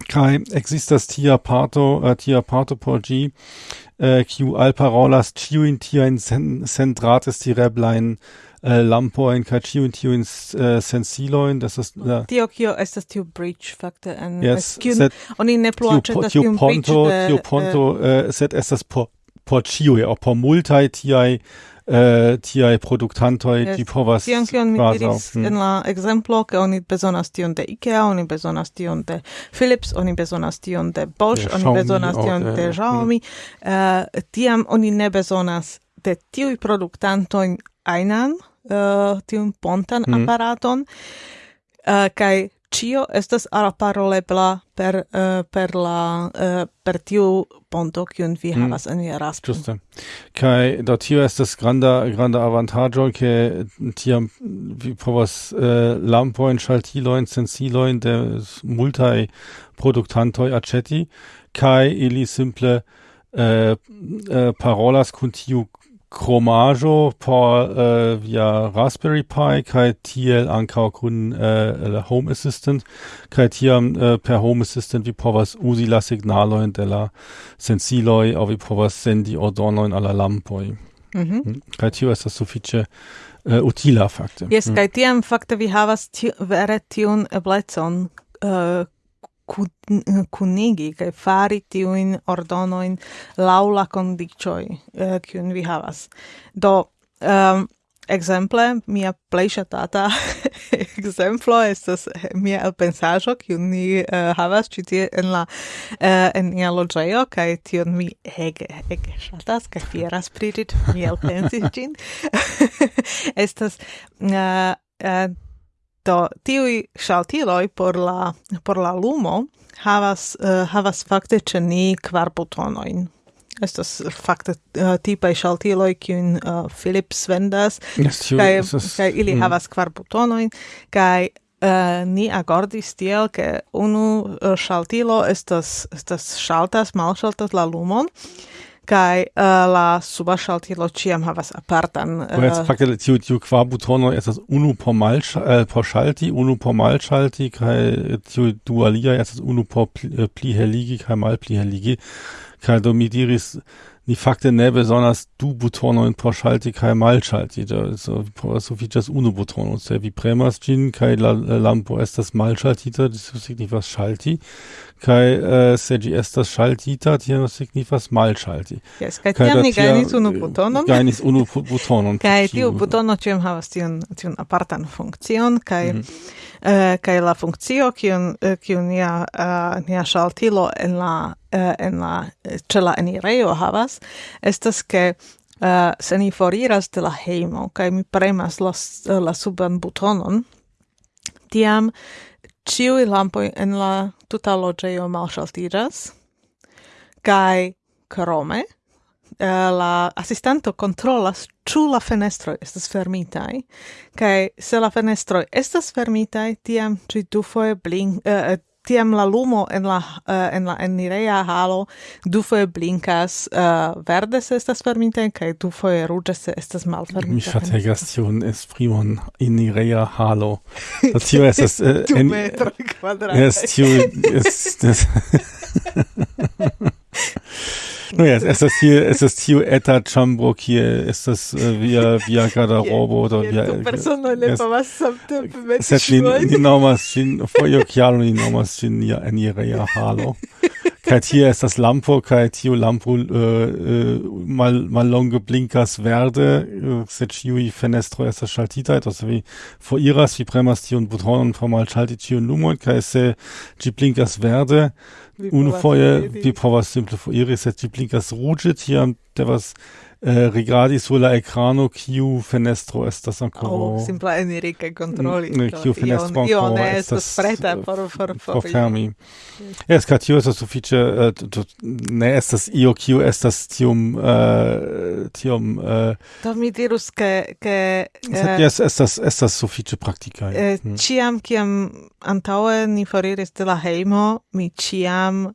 Kai. Existas tia parto äh, tia parto por G äh, Q alparolas ĉiujn tiajn Centrates die tireblajn äh, lampojn kaj tiu in äh, uh, sensilojn das ist uh, tio kio estas tiu bridge fakte en yes, kiun oni ne plu aĉetas tiu ponto tiu ponto uh, sed estas por por ĉiuj ja por multi ti Uh, tiai productantoi yes. di povas Tion, kion mi diris mm. en la exemplo, ke oni bezonas tion de Ikea, oni bezonas tion de Philips, oni bezonas tion de Bosch, de oni Xiaomi, bezonas tion de, de Xiaomi. Mm. Uh, tiam oni ne bezonas de tiui productantoin einan, uh, tiun pontan mm. aparaton uh, kai cio estas araparolebla per uh, per la uh, per tiu ponto kiun vi mhm. havas en via raspo. Juste. Kai do tio estas granda granda avantaggio ke tiam vi povas uh, lampojn, sensilo sensilojn de multai produktantoi aĉeti kai ili simple uh, uh, parolas kun tiu chromajo por uh, via Raspberry Pi kai tiel ankaŭ kun uh, Home Assistant kai tiam uh, per Home Assistant vi povas usi la signalojn de la sensiloi au vi povas sendi ordonojn al la lampoj. Mhm. Hm? Mm kaj tio estas sufiĉe uh, utila fakte. yes mm. Hm? kai tiam fakte vi havas tiu, vere tiun eblecon äh, kunigi eh, kaj fari tiujn ordonojn laŭ la kondiĉoj eh, kiun vi havas. Do ehm, um, exemple mia plej ŝatata ekzemplo estas eh, mia elpensaĵo kiun ni uh, havas ĉi tie en la uh, en nia loĝejo kaj tion mi ege ege ŝatas kaj fieras pri ĝi mi elpensis ĝin estas uh, uh, Do tiui shaltiloi por la, por la lumo havas, uh, havas fakte ceni kvar butonoin. Estas fakte eh, uh, tipa shaltiloi kiun uh, eh, Philips vendas, yes, kai, kai ili mm. havas kvar butonoin, kai uh, ni agordis tiel, ke unu uh, shaltilo estas, estas shaltas, malshaltas la lumon, kai uh, la suba ŝaltilo ĉiam havas apartan. Eh, uh, jetzt fakte tiu tiu kvar butonoj estas unu por mal uh, eh, por ŝalti, unu por malŝalti kai tiu dualia estas unu por pli, uh, pli heligi kai mal pli heligi. kai do mi diris ni fakte ne besonders du butonojn por ŝalti so malŝalti sufiĉas unu butono se vi premas Gin kai la lampo estas malŝaltita tio signifas ŝalti kaj se ĝi estas ŝaltita tio signifas malŝalti jes kai, tiam ni gajnis unu butonon gajnis unu butonon kaj tiu butono ĉiam havas tion tion apartan funkcion kaj uh, kaj la funkcio kiun eh, kiun ja nia eh, saltilo en la en la cela la enirejo havas estas ke se ni foriras de la heimo kaj mi premas la, la suban butonon tiam ciui lampoj en la tuta loĝejo malŝaltiĝas kaj krome Eh, la assistanto controllas ĉu la fenestroj estas fermitaj kaj se la fenestroj estas fermitaj tiam ĝi dufoje blink uh, eh, eh, tiam la lumo en la uh, en la enireja halo dufoje blinkas uh, verde se estas fermita kaj dufoje ruĝe se estas malfermita. Mi ŝategas tiun esprimon enireja halo. Do tio estas uh, en metro kvadrata. Yes, tio es... Naja, ist das hier, ist das Tio Eta Chambrook hier, ist das äh, via, via Garderobo oder via... Tu personale passate per me di nomas cin, foio chiaro di nomas cin in enire ia hallo. Kai hier ist das Lampo, Kai Tio Lampo, äh, äh, mal, mal longe blinkers verde, äh, se Chiui fenestro estas schaltitai, also wie vor iras, wie premas Tio und Butonen, formal schalti und Lumon, Kai se ci blinkas verde, Unfreie, vi prova simple foire, se ti blinkas ruĝe, tiam was eh, rigardi sur la ekrano kiu fenestro estas ancora. Oh, simpla eniri kaj kontroli. Mm, eh, ne, kiu fenestro ancora. Io, ne estas preta eh, por por por fermi. es kaj tio estas sufiĉe eh, ne estas io kiu estas tiom uh, tiom uh, Do mi dirus ke ke uh, yes, estas estas sufiĉe praktikaj. Eh, mm. Ĉiam kiam antaŭe ni foriris de la hejmo, mi ĉiam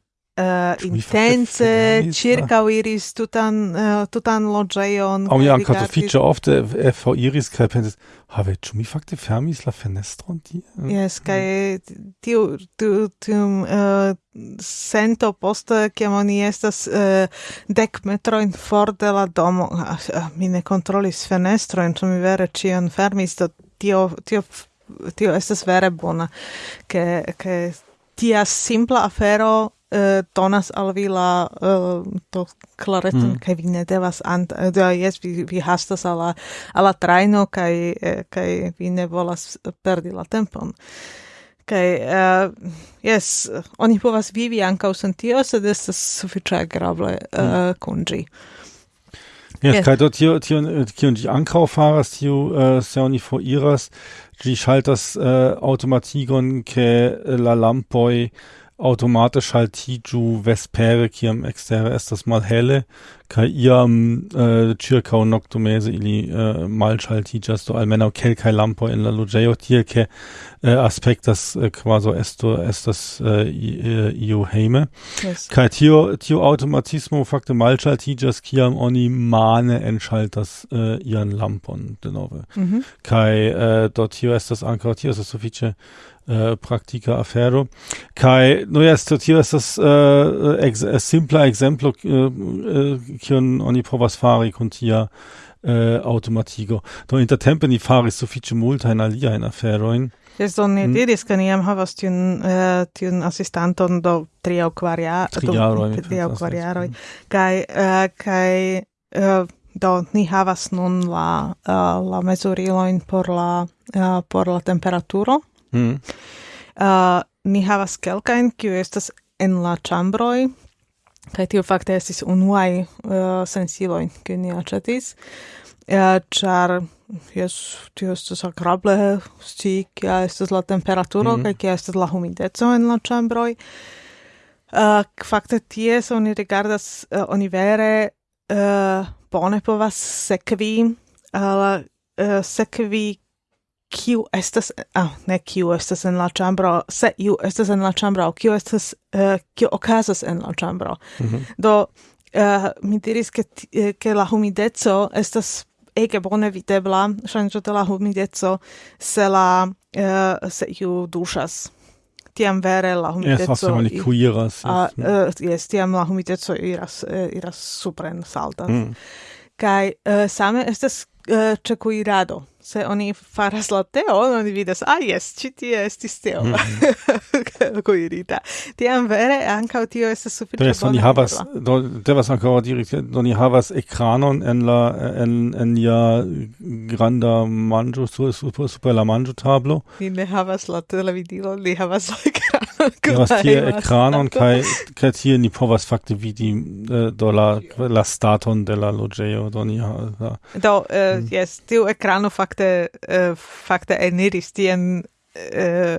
uh, intense circa iris tutan uh, tutan loĝejon. Aŭ jam kaj sufiĉe ofte foriris kaj pensis, have ĉu mi fakte fermis la fenestron tie? yes kaj tiu tiu tium uh, sento poste kiam oni estas uh, dek metrojn for de la domo. Uh, mi ne kontrolis fenestrojn, ĉu mi vere ĉion fermis, do tio tio tio estas vere bona ke ke tia simpla afero uh, donas al vi la uh, to clareton mm. vi ne devas ant eh, do yes vi vi hastas ala ala traino kai eh, kai vi ne volas perdi la tempon kai uh, yes oni povas vivi anka sen tio sed estas sufiĉe agrable hmm. uh, kunĝi Yes, yes. kai dort tio, tio, kion die ankaŭ faras uh, se oni foriras, die ŝaltas uh, Automatikon ke la Lampoi halt tiju vespere kiam ekstere estas malhele kaj iam äh, uh, ĉirkaŭ noktomeze ili äh, uh, malŝaltiĝas do kel kai lampo in la loĝejo tie ke uh, aspektas äh, quasi esto estas äh, iu heime yes. kaj tio tio automatismo fakte malŝaltiĝas kiam oni mane enŝaltas äh, ian lampon denove mm -hmm. kaj uh, das tio estas ankaŭ tio estas sufiĉe Äh, uh, practica afero. Kai no ja sto tio estas uh, ex, simpla ekzemplo kion uh, uh, oni povas fari kun tia uh, automatigo. Do intertempe ni faris sufiĉe multajn aliajn aferojn. Jes do ni mm. diris ke ni jam havas tiun uh, tiun asistanton do tri aŭ kvar jaroj tri au kvar jaroj. Kai, uh, kai uh, do ni havas nun la uh, la mezuriloin por la uh, por la temperaturo. Mm. Uh, ni havas kelkajn, kiu estas en la ĉambroj, kaj tio fakte estis unuaj uh, sensiloj, kiu ni aĉetis, uh, jes, tio estas agrable sti, kia estas la temperaturo mm. kaj kia estas la humideco en la ĉambroj. Uh, fakte ties oni rigardas, uh, oni vere uh, bone povas sekvi, uh, uh, sekvi kiu estas ah ne kiu estas en la ĉambro se iu estas en la ĉambro kiu estas uh, kiu okazas en la ĉambro mm -hmm. do uh, mi diris ke eh, ke la humideco estas ege bone videbla ŝanĝo de la humideco se la uh, se iu duŝas tiam vere la humideco yes, oni kuiras, a, yes, uh, yes, tiam la humideco iras uh, iras supren saltas mm. kai uh, same estas Eh, uh, cekuirado. Se oni faras la teo, oni vidas, ah, yes, ci tie estis teo mm -hmm. kuirita. Tiam vere, ancao tio estes suffice yes, bona. Oni havas, do, devas ancora diri, oni havas ekranon en la, en, en ja granda manjo, super, super la manjo tablo. Ni ne havas la televidilo, ni havas like Iras tie ekranon kaj kaj tie ni povas fakte vidi eh, äh, do la la staton de la loĝejo do ni ha, do eh, mm. yes tiu ekrano fakte äh, fakte eniris tien eh,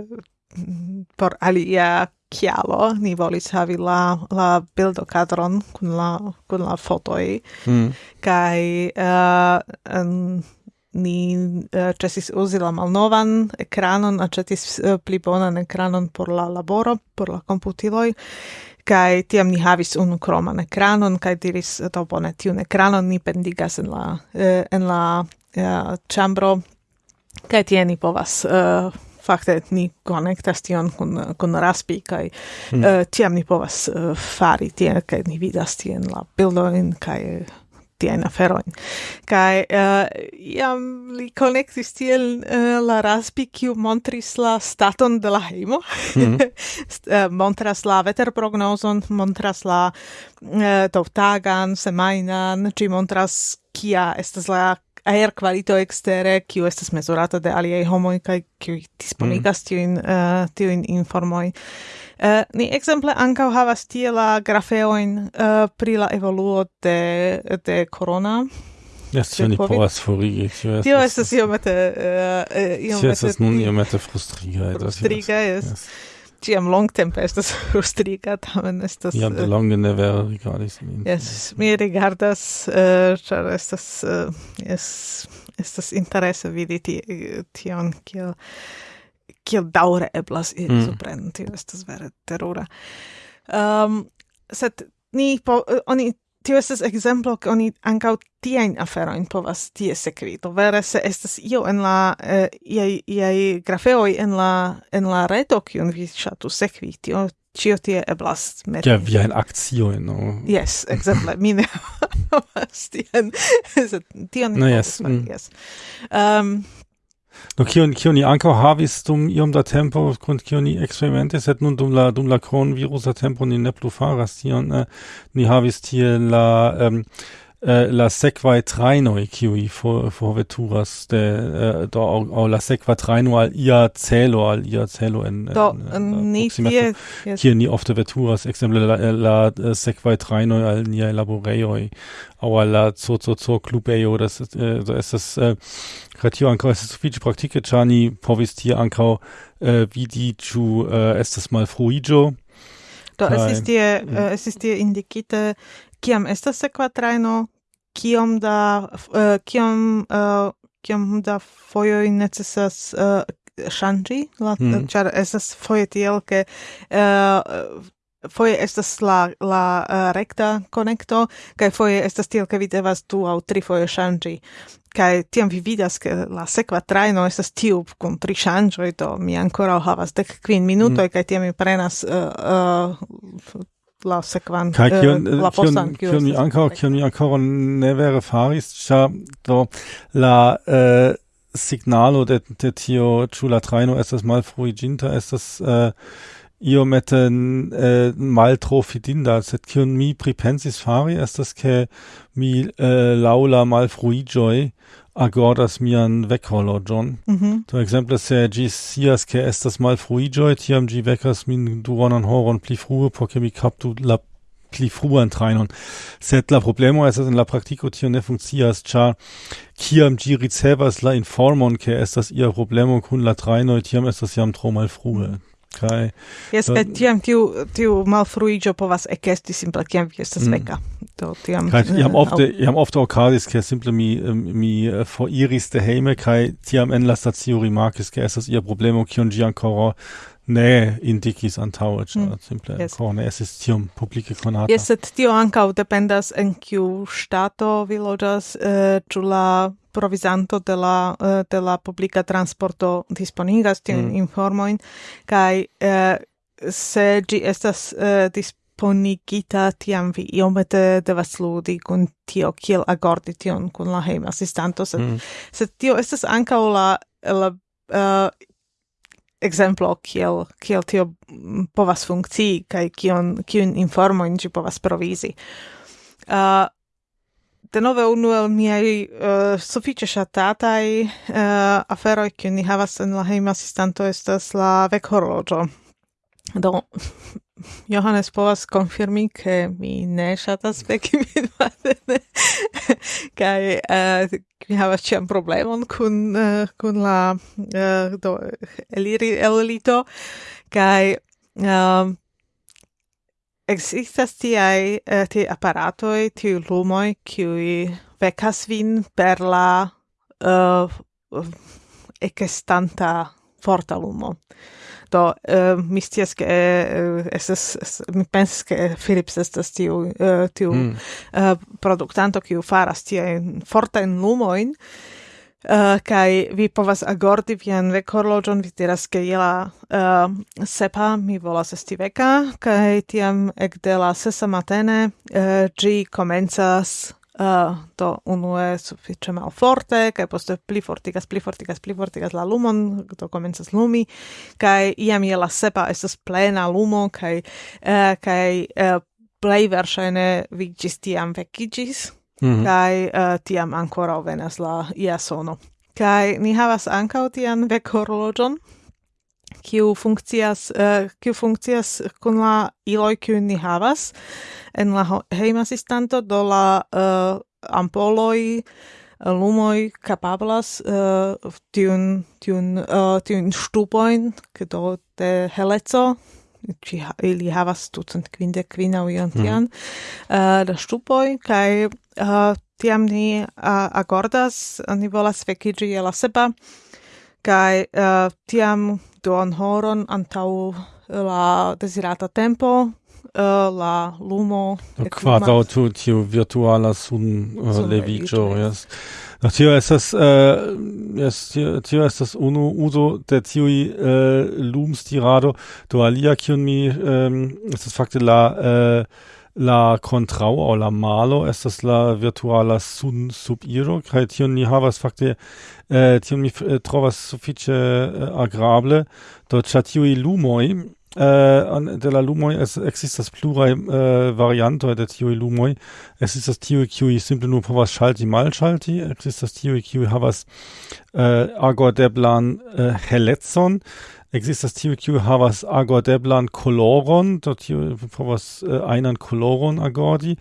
por alia kialo ni volis havi la la bildo kadron kun la kun la fotoj mm. Hm. kaj uh, ni eh, uh, cesis uzi la malnovan ekranon, aĉetis uh, pli bonan ekranon por la laboro, por la komputiloj kai tiam ni havis unu kroman ekranon kai diris eh, to bone tiun ekranon ni pendigas en la uh, en la eh, chambro kai tie ni povas Uh, fakte ni konektas tion kun kun raspi kai mm. uh, tiam ni povas uh, fari tie kai ni vidas tien la bildojn kai tiajn aferoin. Kaj eh, uh, iam li connectis tiel uh, la raspi, kiu montris la staton de la heimo, mm -hmm. uh, eh, montras la veterprognozon, montras la uh, tovtagan, semainan, ci montras kia estas la aer qualito extere, kiu estas mesurata de aliei homoj kaj kiu disponigas mm. -hmm. uh, tiuin informoj. Uh, ni exemple ankaŭ havas tie la grafeojn uh, pri la evoluo de, de corona. Yes, ĉu ni povas forigi? Tio estas iomete... äh iomete Tio estas nun iomete ist. Frustrigaj, yes. yes. Ciam longtempe estas frustriga, tamen estas... Iam de longe ne vere rigardis min. Yes, mi rigardas, ĉar äh estas... Uh, yes, estas interese vidi tion kiel... Uh, kiel daure eblas iri mm. supren, tio estas vere terura. Ehm, um, set ni, po, eh, oni, tio estas exemplo, ke oni ankaŭ tiajn aferojn povas tie sekvi. Do vere se estas io en la eh, iaj, iaj grafeoj en la, en la reto, kiun vi ŝatus sekvi, tio cio tie eblas meti. Ja, wie ein Aktio, no. Yes, exemple, mi ne havas tien, tion no, yes. Mm. yes. Um, Do kion kion ni ankaŭ havis dum iom da tempo kun kion ni eksperimentis, sed nun dum la dum la kronvirusa tempo ni ne plu faras tion. Eh, ni havis tie la um, uh, la sekvaj trajnoj kiuj forveturas for de uh, do au, au la sekva trajno al ia celo al ia celo en, do, en, en mm, ni tie yes. ni ofte veturas ekzemple la, la, äh, la sekvaj trajnoj al niaj laborejoj au al la cococoklubejo das eh, do estas uh, kaj ankaŭ estas sufiĉe praktike ĉar ni povis tie ankaŭ eh, vidi ĉu eh, estas malfruiĝo Do, es ist dir, äh, es ist dir indikite kiam estas sekva trajno, kiom da uh, kiom uh, kiom da fojoj necesas uh, ŝanĝi la mm. ĉar estas foje tiel ke uh, foje estas la la uh, recta konekto kaj foje estas tiel ke vi devas du aŭ tri foje ŝanĝi kai tiam vi vidas ke la sekva trajno estas tiu kun tri ŝanĝoj do mi ankoraŭ havas dek kvin minutoj mm. kaj tiam mi prenas uh, uh, la sekvan kaj eh, kion uh, la postan kion mi ankaŭ kion mi ankaŭ ne vere faris ĉar do la uh, signalo de de tio ĉu la trajno estas malfruiĝinta estas uh, iomete uh, maltrofidinda sed kion mi pripensis fari estas ke mi äh, laula mal malfruiĝoj agordas mian veckhorloĝon. Mm -hmm. To exemple, se gi sias ke estas malfruiĝoj, tiam gi vecas min duonan horon pli frue por ke mi captu la pli fruan trainon. Sed la problemo estas in la praktiko tio ne funkcias, ĉar kiam gi ricevas la informon ke estas ia problemo kun la trajnoj, tiam estas jam tro malfrue. Kai. Yes, do, et tiam tiu tiu malfruigio povas ekesti simple kiam vi estas mm. veka. Do tiam Kai eh, iam ofte iam ofte okazis ke simple mi mi eh, uh, foriris de heime, kai tiam en la stacio rimarkis ke estas ia problemo kion gi ancora ne indikis antaŭe mm. simple yes. ankoraŭ ne estis tiom publike konata. Yes, et tio ancau dependas en kiu stato vi loĝas, uh, la provisanto de la eh, de la publica transporto disponigas tiun mm. informoin kai uh, se gi estas eh, disponigita tiam vi iomete devas ludi kun tio kiel agordi tion kun la hejma asistanto sed, mm. sed tio estas ankaŭ la la uh, exemplo kiel kiel tio mm, povas funkcii kaj kion kiun informojn ĝi povas provizi. Uh, denove unu el miei uh, sufiĉe ŝatataj uh, aferoj kiu ni havas en la hejma asistanto estas la vekhorloĝo. Do Johannes povas konfirmi, ke mi ne ŝatas veki vespere kaj uh, mi havas ĉiam problemon kun uh, kun la uh, do eliri el elito kaj uh, Existas tiai eh, ti apparatoi, ti lumoi, qui vecas vin per la eh, uh, ecestanta forta lumo. Do, uh, mi stias che eh, uh, esas, es, mi pensas che Philips estas tiu, uh, tiu mm. uh, productanto, kiu faras tiai forta in lumoin, Uh, kai vi povas agordi vian vekhorloĝon, vi diras ke je la uh, sepa mi volas esti veka, kaj tiam ekde la sesa matene uh, ĝi komencas uh, do unue sufiĉe malforte, kaj poste pli fortigas, pli fortigas, pli fortigas la lumon, do komencas lumi, kaj iam je la sepa estas plena lumo, kaj, uh, kaj uh, plej verŝajne vi ĝis tiam vekiĝis, mm -hmm. kai uh, eh, tiam ancora venas la ia sono kai ni havas ancau tian vekhorloĝon kiu funkcias uh, kiu funkcias kun la iloj kiu ni havas en la hejma asistanto do la uh, ampoloj lumoj kapablas uh, tiun tiun uh, tiun ŝtupojn do de heleco ci ili havas ducent kvindek kvinaŭ ion tian mhm. mm. Eh, da stupoi, kai uh, eh, tiam ni eh, agordas ni volas vekiĝi e la sepa uh, tiam duon horon antau la desirata tempo la lumo quadau tu tiu virtuala sun, sun leviĝo yes No, tio estas uh, es, tio, tio estas unu uso de tiui uh, eh, lums tirado do alia kion mi um, estas fakte la uh, la contrao o la malo estas la virtuala sun subiro kaj tion ni havas fakte eh, tion mi eh, trovas sufiĉe eh, agrable. Do ĉar tiuj lumoj eh, de la lumoj es, ekzistas pluraj eh, variantoj de tiuj lumoj ekzistas tiuj kiuj simple nur povas ŝalti malŝalti ekzistas tiuj kiuj havas eh, agordeblan eh, helecon existas tiu kiu havas agordeblan koloron, do tiu povas uh, einan koloron agordi,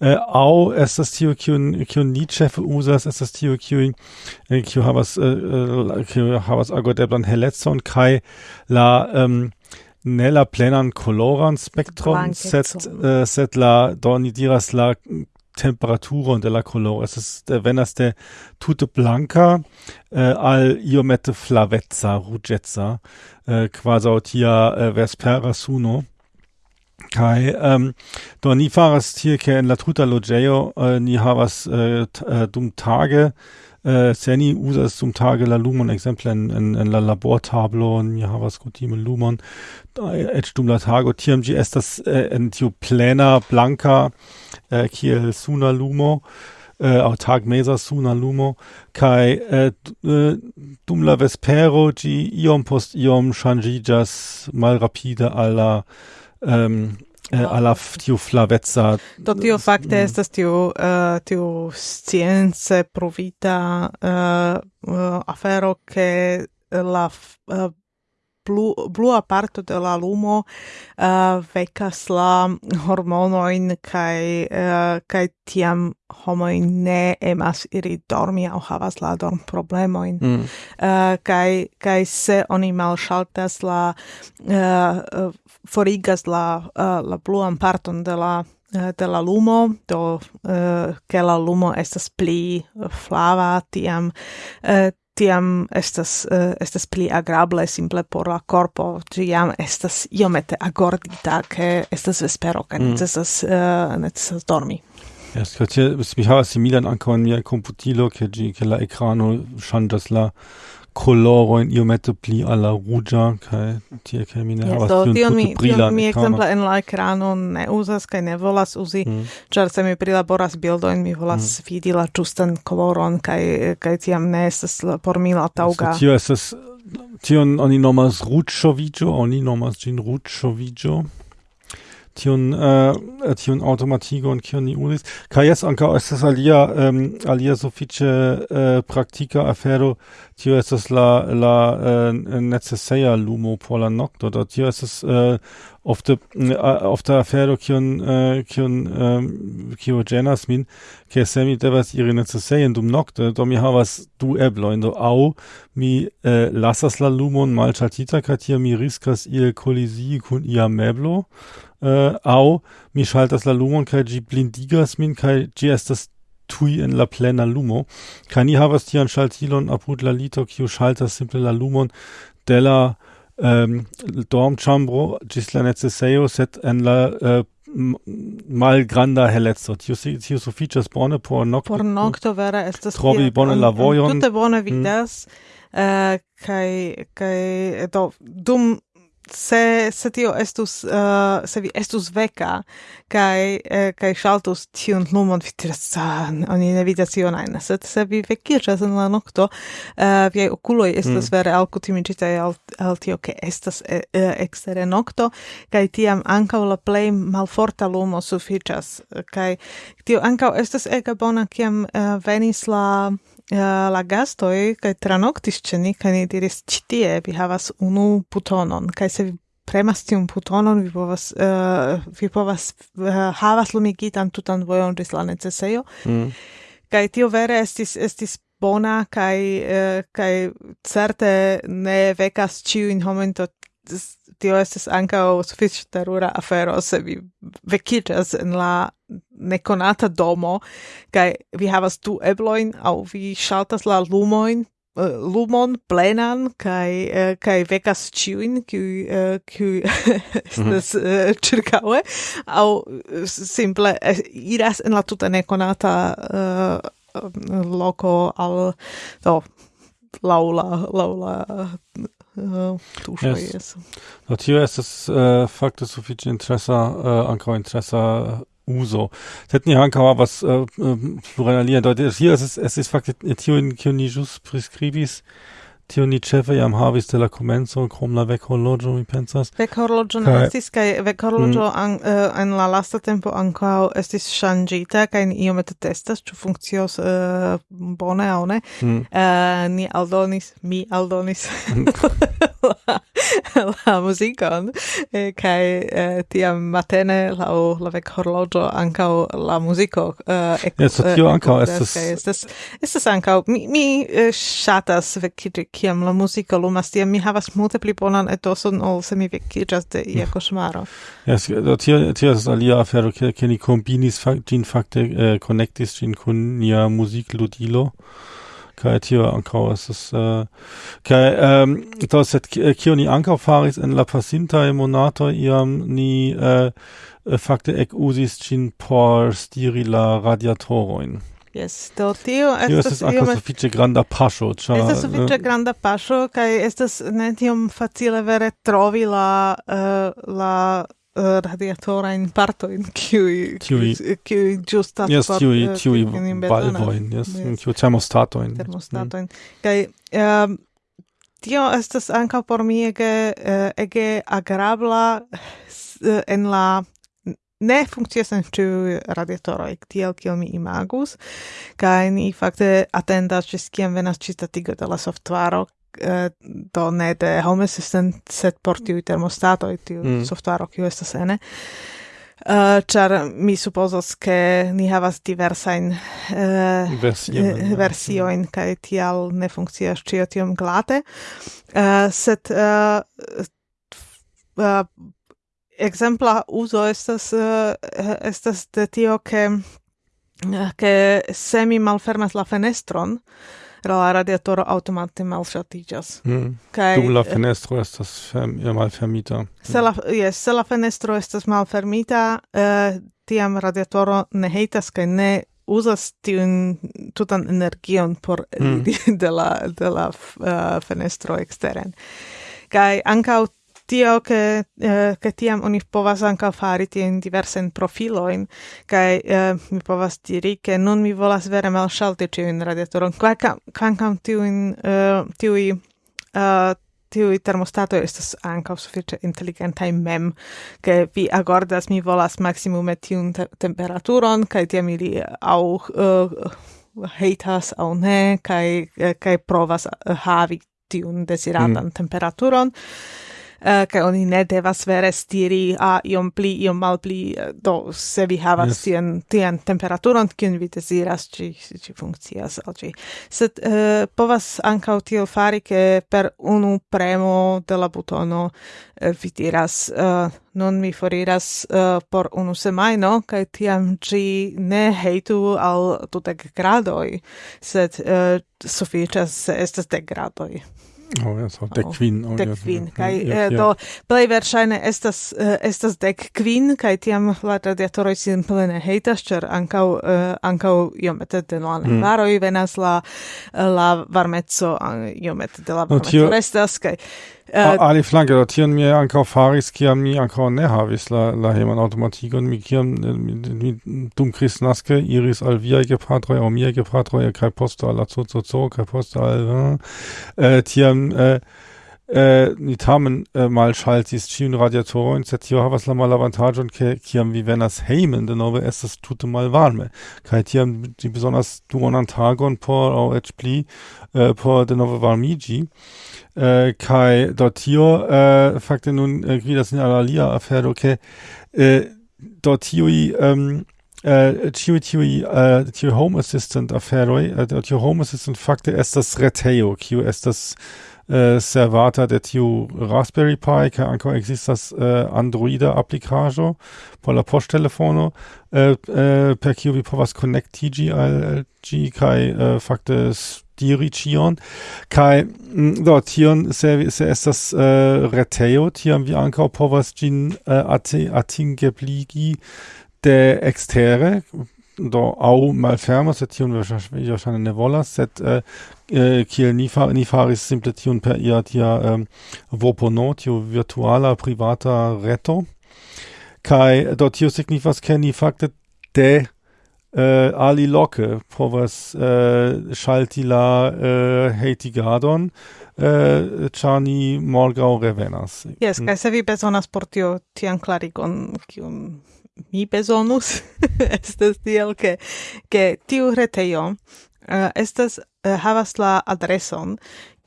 uh, au estas tiu kiu kiu ni ĉefe uzas, estas tiu kiu uh, kiu havas uh, kiu havas agordeblan helecon kaj la um, ne la plenan coloran spectrum, sed, uh, sed la, do ni diras la temperaturo de la coloro. Estas eh, venas de tute blanca eh, al iomete flavezza, rugetza, eh, quasi quasau tia eh, vespera suno. Kai ähm, do ni faras tie ke en la tuta logeo, eh, ni havas eh, t, eh, dum tage äh, seni usa es zum Tage la Lumon exemple en, en, en la labortablo en JavaScript in Lumon. Et dum la tago tiam gi estas äh, en tiu plena blanca äh, kiel suna lumo äh, au tag mesa suna lumo kai äh, äh, dum la vespero gi iom post iom changijas mal rapide alla ähm, eh, alla tiu flavezza do tio fakte mm. estas tiu uh, tiu science provita uh, uh, afero che la uh, blu, blua parto de la lumo uh, vecas la hormonoin kai uh, kai tiam homo ne emas iri dormi au havas la dorm problemoin mm. uh, kai kai se oni malŝaltas la uh, forigas la uh, la bluan parton de la uh, de la lumo do eh, ke la lumo estas pli flava tiam tiam estas estas pli agrable simple por la corpo tiam estas iomete agordita ke estas vespero ke mm. necesas necesas dormi Es kad es mich havas similan ankaŭ en mia komputilo, ke ĝi ke la ekrano ŝanĝas la coloro in iomete pli alla rugia kai tie che mi ne yes, havas tion tute mi, brila mi en la ekrano ne uzas kai ne volas uzi mm. se mi prilaboras bildojn mi volas mm. vidi la ĝustan koloron kai kaj tiam ne estas por mi la taŭga tio estas tion oni nomas ruĝŝoviĝo oni nomas ĝin ruĝŝoviĝo tion uh, äh, automatigo und kion ni uzis kaj jes ankaŭ estas alia um, alia sufiĉe uh, praktika afero. Tio estas la la äh, uh, neceseja lumo por la nokto. Do tio estas uh, ofte uh, ofte afero kion uh, kion um, kio ĝenas min ke se mi devas iri necesejen dum nokte do mi havas du eblojn. Do aŭ mi uh, lasas la lumon malŝaltita kaj tie mi riskas iel kolizii kun ia meblo uh, au mi schaltas la lumon kaj gi blindigas min kaj gi estas tui en la plena lumo. Kaj ni havas tian schaltilon apud la lito kiu schaltas simple la lumon de la ähm, um, dormĉambro gis la necesejo set en la uh, malgranda helezzo tio tio sufiĉas bone por nokto por nokto vera estas trovi bone la vojon. tute bone mm. vidas mm. uh, kai kai do dum se se tio estus uh, se vi estus veka kai eh, kai shaltus tiun lumon vi diras ah, oni ne vidas ion ajn se se vi vekiras en la nokto eh, uh, vi okuloj estas mm. vere alkutimiĝitaj al, al tio ke estas eh, ekstere nokto kai tiam ankaŭ la plej malforta lumo sufiĉas kai tio ankaŭ estas ege bona kiam uh, venis la uh, la gastoi kai tranoktis ĉe ni kaj ni diris ĉi tie vi havas unu putonon kaj se vi premas tiun putonon vi povas uh, vi povas uh, havas lumigitan tutan vojon ĝis la necesejo mm. kaj tio vere estis estis bona kaj uh, kaj certe ne vekas ĉiujn homojn tio estis ankaŭ sufiĉe terura afero se vi vekiĝas en la nekonata domo kaj vi havas du ebloin au vi shaltas la lumojn lumon plenan kai uh, kai vecas ciuin qui uh, qui -hmm. uh, circaue au simple iras en la tuta neconata loco al do laula laula tuŝoj yes. Do tio estas fakte sufiĉe interesa ankaŭ interesa Uso. Sie hatten ja Hankawa, was äh, äh, Florian deutet. Hier ist es, es ist faktisch Tion Kionijus Prescribis. tio ni ĉefe jam havis de la komenco krom la vekhorloĝo mi pensas vekhorloĝo ne estis kaj vekhorloĝo mm. uh, en la lasta tempo ankaŭ estis ŝanĝita kaj ni iomete testas ĉu funkcios uh, bone aŭ ne mm. uh, ni aldonis mi aldonis la, la muzikon eh, kaj eh, tiam matene laŭ la vekhorloĝo ankaŭ la muziko uh, ek, yes, tio ankaŭ estas estas estas ankaŭ mi, mi ŝatas vekiĝi kiam la muziko lumas, tiam mi havas multe pli bonan etoson, ol se mi vekiĝas de ia mm. koŝmaro. Yes, do tio, tio estas alia afero, ke, ke ni kombinis fak, ĝin fakte eh, konektis ĝin kun nia muzikludilo, kai tio ankaŭ estas uh, kaj um, do sed eh, kio ni ankaŭ faris en la pasinta monato iam ni uh, fakte ekuzis ĝin por stiri la radiatorojn. Yes, do tio estas... Tio estas anca iome... granda paŝo, ĉar Estas eh, sufiĉe granda paŝo kaj estas ne tiom facile vere trovi la, uh, la eh, uh, radiatora in parto in qui qui cui giusta yes, por cui cui valvoin yes, yes. in cui termostato in termostato in kai um, ehm, tio estas ankaŭ por mi ege ege agrabla en la ne funkcias en ĉiuj radiatoroj tiel kiel mi imagus kaj ni fakte atendas ĝis kiam venas ĉistatigo de la softvaro eh, do ne de home assistant sed por tiuj termostatoj tiu mm. softvaro kiu estas ene eh, Uh, char mi supposas che ni havas diversain uh, eh, versioin, eh, versioin yeah. kai tial ne funkcias cio tiom glate, uh, set uh, uh, exempla uso estas uh, estas de tio ke eh, ke se mi malfermas la fenestron la radiatoro automate malŝatiĝas. Mm. Kaj dum la fenestro estas ferm, malfermita. Se la yes, se la fenestro estas malfermita, uh, tiam radiatoro ne heitas kaj ne uzas tiun tutan energion por mm. de la de la uh, fenestro eksteren. Kaj ankaŭ tio che eh, che tiam oni povas ankaŭ fari diverse diversajn profilojn kai eh, mi povas diri che non mi volas vere malŝalti in radiatoron kvankam ti in eh, tiuj eh, tiui termostato estas ankaŭ sufiĉe inteligentaj mem, ke vi agordas, mi volas maksimume tiun te temperaturon, kaj tiam ili aŭ eh, uh, heitas aŭ ne, kaj, eh, kaj provas eh, havi tiun desiratan mm. temperaturon. Eh, uh, kai oni ne devas vere stiri a iom pli iom malpli eh, do se vi havas yes. tien tien temperaturon kiun vi deziras ci ci funkcias al ci sed uh, povas ankaŭ tiel fari ke per unu premo de la butono uh, vi diras uh, non mi foriras uh, por unu semajno kaj tiam ci ne heitu al tutek gradoj sed uh, sufiĉas se estas dek gradoj Oh, ja, so dec queen. Oh, dec quin. Oh, kaj eh, ja, do plej verŝajne estas uh, estas dec kvin kaj tiam la radiatoroj sin plene hejtas, ĉar ankaŭ uh, ankaŭ iomete de la mm. najbaroj venas la la varmeco iomete de la varmeco no, tio... restas Uh, Ali flanke do tion mi ankaŭ faris kiam mi ankaŭ ne havis la la heman automatikon mi kiam äh, mi dum kristnaske iris al viaj gepatroj aŭ miaj gepatroj kaj poste al la cococo kaj poste al uh, tiam uh, uh, ni tamen uh, mal schaltis ĉiujn radiatorojn sed tio havas la malavantaĝon ke kiam vi venas hejmen denove estas tute malvarme. Kaj tiam ĝi besonders duonan tagon por aŭ eĉ pli uh, por denove varmiĝi. äh, Kai Dotio, äh, fakte nun, äh, das in Alalia erfährt, okay, äh, Dotioi, ähm, äh, Chiwi Chiwi, äh, Chiwi Home Assistant erfähroi, äh, Dotio Home Assistant fakte estas reteo, Q das, äh, servata der tiu Raspberry Pi, kai ankaŭ ekzistas äh, Androida aplikaĵo por la poŝtelefono, äh, äh, per kiu vi povas konektiĝi al ĝi kaj äh, fakte diri ĉion. Kaj mm, do tion se se estas äh, uh, reteo, tiam vi ankaŭ povas ĝin uh, ati, atingebligi de extere, do au malfermo, se tion vi wahrscheinlich ne volas sed uh, uh, kiel ni, fa, ni faris simple tion per ia tia um, vopono tio virtuala privata reto. Kai, do tio signifas ke ni fakte de Äh, Ali Locke povas äh, schalti la eh, hejtigadon äh, chani morgau revenas. Jes, kai se vi bezonas por tio tian clarigon, kiun mi bezonus, estas tiel, ke, ke tiu retejo uh, estas uh, havas la adreson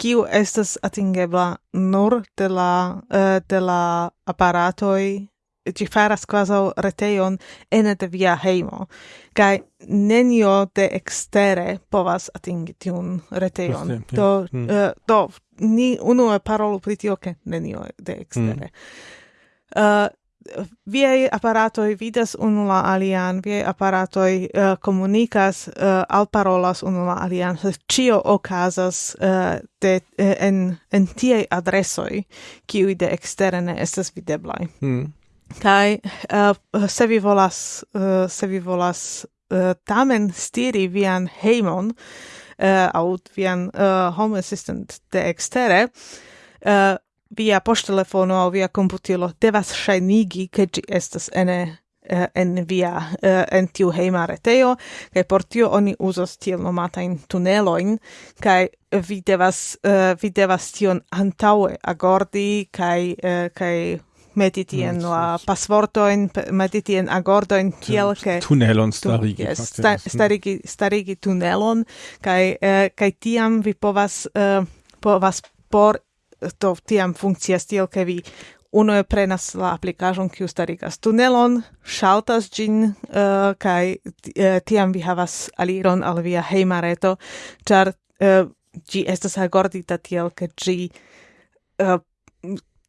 kiu estas atingebla nur de la uh, de la aparatoj ci faras kvazaŭ reteon ene de via heimo. kaj nenio de extere povas atingi tiun reteon. Just, do mm. uh, do ni unue parolu pri tio ke nenio de extere. mm. Eh, uh, viei apparatoi vidas unu la alian, viei apparatoi uh, eh, comunicas, uh, alparolas unu la alian, cio ocasas uh, de, en, en tiei adresoi, kiui de externe estas videblai. Mm. Kai uh, se vi volas uh, se vi volas uh, tamen stiri vian heimon uh, au vian uh, home assistant de extere uh, via poŝtelefono aŭ via komputilo devas ŝajnigi ke ĝi estas ene uh, en via uh, en tiu hejma retejo kaj por tio oni uzos tiel nomatajn tunelojn kaj vi devas uh, vi devas tion antaŭe agordi kaj uh, kaj meti tien mm, la pasvortojn, meti tien agordojn, kiel ke... Tunelon starigi. Yes, sta, starigi, starigi tunelon, kai, eh, kai tiam vi povas, eh, povas por to tiam funkcias tiel, ke vi unue prenas la aplikacion kiu starigas tunelon, shaltas gin uh, eh, kai uh, tiam vi havas aliron al via hejma reto, ĉar uh, ĝi estas agordita tiel, ke gi uh,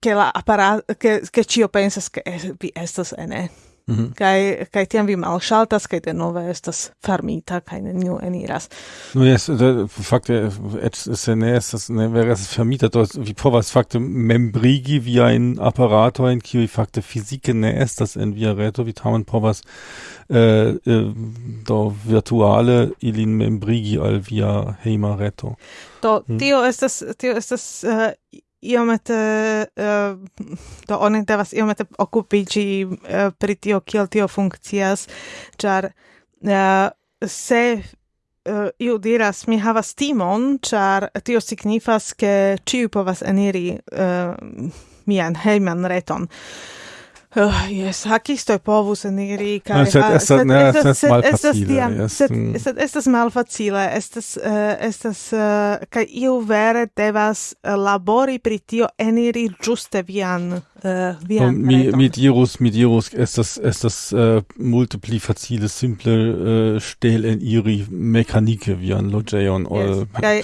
che la apparato che che ci pensas che vi estas ene. Mm -hmm. kai kai tiam vi mal shaltas kai de nove estas farmita kai ne new eniras. Nu yes de fakte et se ne estas ne vermieter dort wie po was fakte membrigi wie ein apparator in kiu fakte physike ne estas en via reto. Wie tamen povas äh, do virtuale ilin membrigi al via heima reto. Do mhm. tio estas tio estas uh, iomete uh, do oni devas iomete okupiĝi uh, pri tio kiel tio funkcias ĉar uh, se uh, iu diras mi havas timon ĉar tio signifas ke ĉiu povas eniri uh, mian hejman reton. Oh, yes, hakistoj povus eniri kai. no, ah, sed ah, estas ne estas estas tiam sed sed estas malfacile mm. estas uh, estas eh, uh, kai eh, iu vere devas uh, labori pri tio eniri juste vian uh, vian no, mi mi dirus mi dirus estas estas uh, multipli facile simple uh, stel en iri mekanike vian loĝejon yes. kai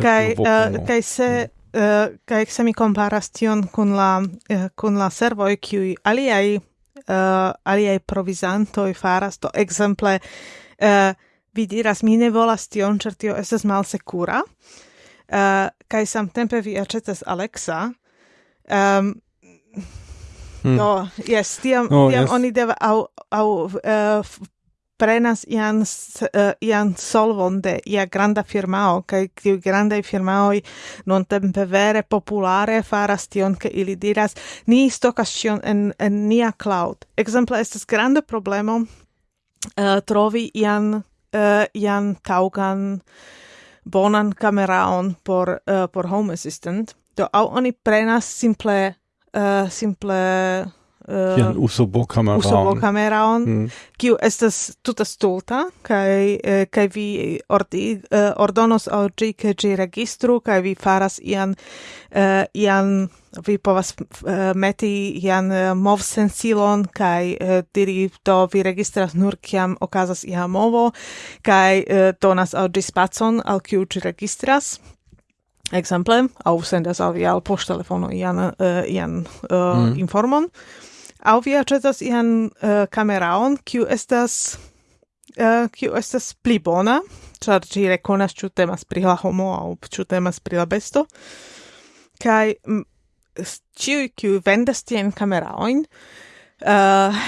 kai kaj kaj se mm. Eh, uh, kaj se mi comparas tion kun la eh, uh, kun la servoj kiuj aliaj uh, eh, aliaj provizantoj faras to ekzemple uh, vi diras mi ne volas tion ĉar tio estas malsekura uh, kaj samtempe vi aĉetas Alexa um, Hmm. No, yes, tiam, no, tiam yes. oni deva, au, au uh, prenas ian, uh, ian solvon de ia granda firmao, kai tiu granda firmao non tempe vere populare faras tion, ke ili diras, ni stokas tion en, en nia cloud. Exemple, estas granda problemo uh, trovi ian, uh, ian taugan bonan kameraon por, uh, por home assistant, do au oni prenas simple, uh, simple uh, Kian usobokameraon. on mm. kiu estas tuta stulta, kai, eh, kai vi ordi, uh, ordonos al gi, ke gi registru, kai vi faras ian, uh, ian vi povas uh, meti ian uh, mov sensilon, kai uh, diri to vi registras nur kiam okazas ia movo, kai uh, donas al gi spacon, al kiu gi registras exemple, au sendas al via al poŝtelefono ian uh, ian uh, mm. informon. Au vi acetas ian uh, cameraon, kiu estas uh, kiu estas pli bona, char ci reconas ciu temas pri la homo au ciu temas pri la besto. Kai ciu kiu vendas tien kameraojn uh, eh,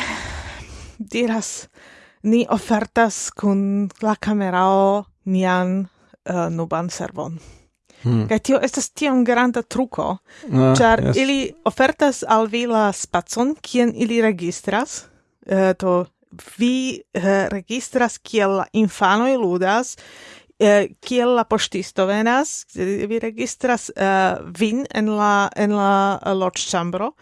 diras ni ofertas kun la kamerao nian uh, nuban servon. Mm. Kaj tio estas tiom granda truco, ah, yes. ili ofertas al vi la spacon, kien ili registras, uh, to vi uh, registras kiel la infanoj ludas, uh, kiel la poŝtisto venas, vi registras uh, vin en la, en la loĝĉambro,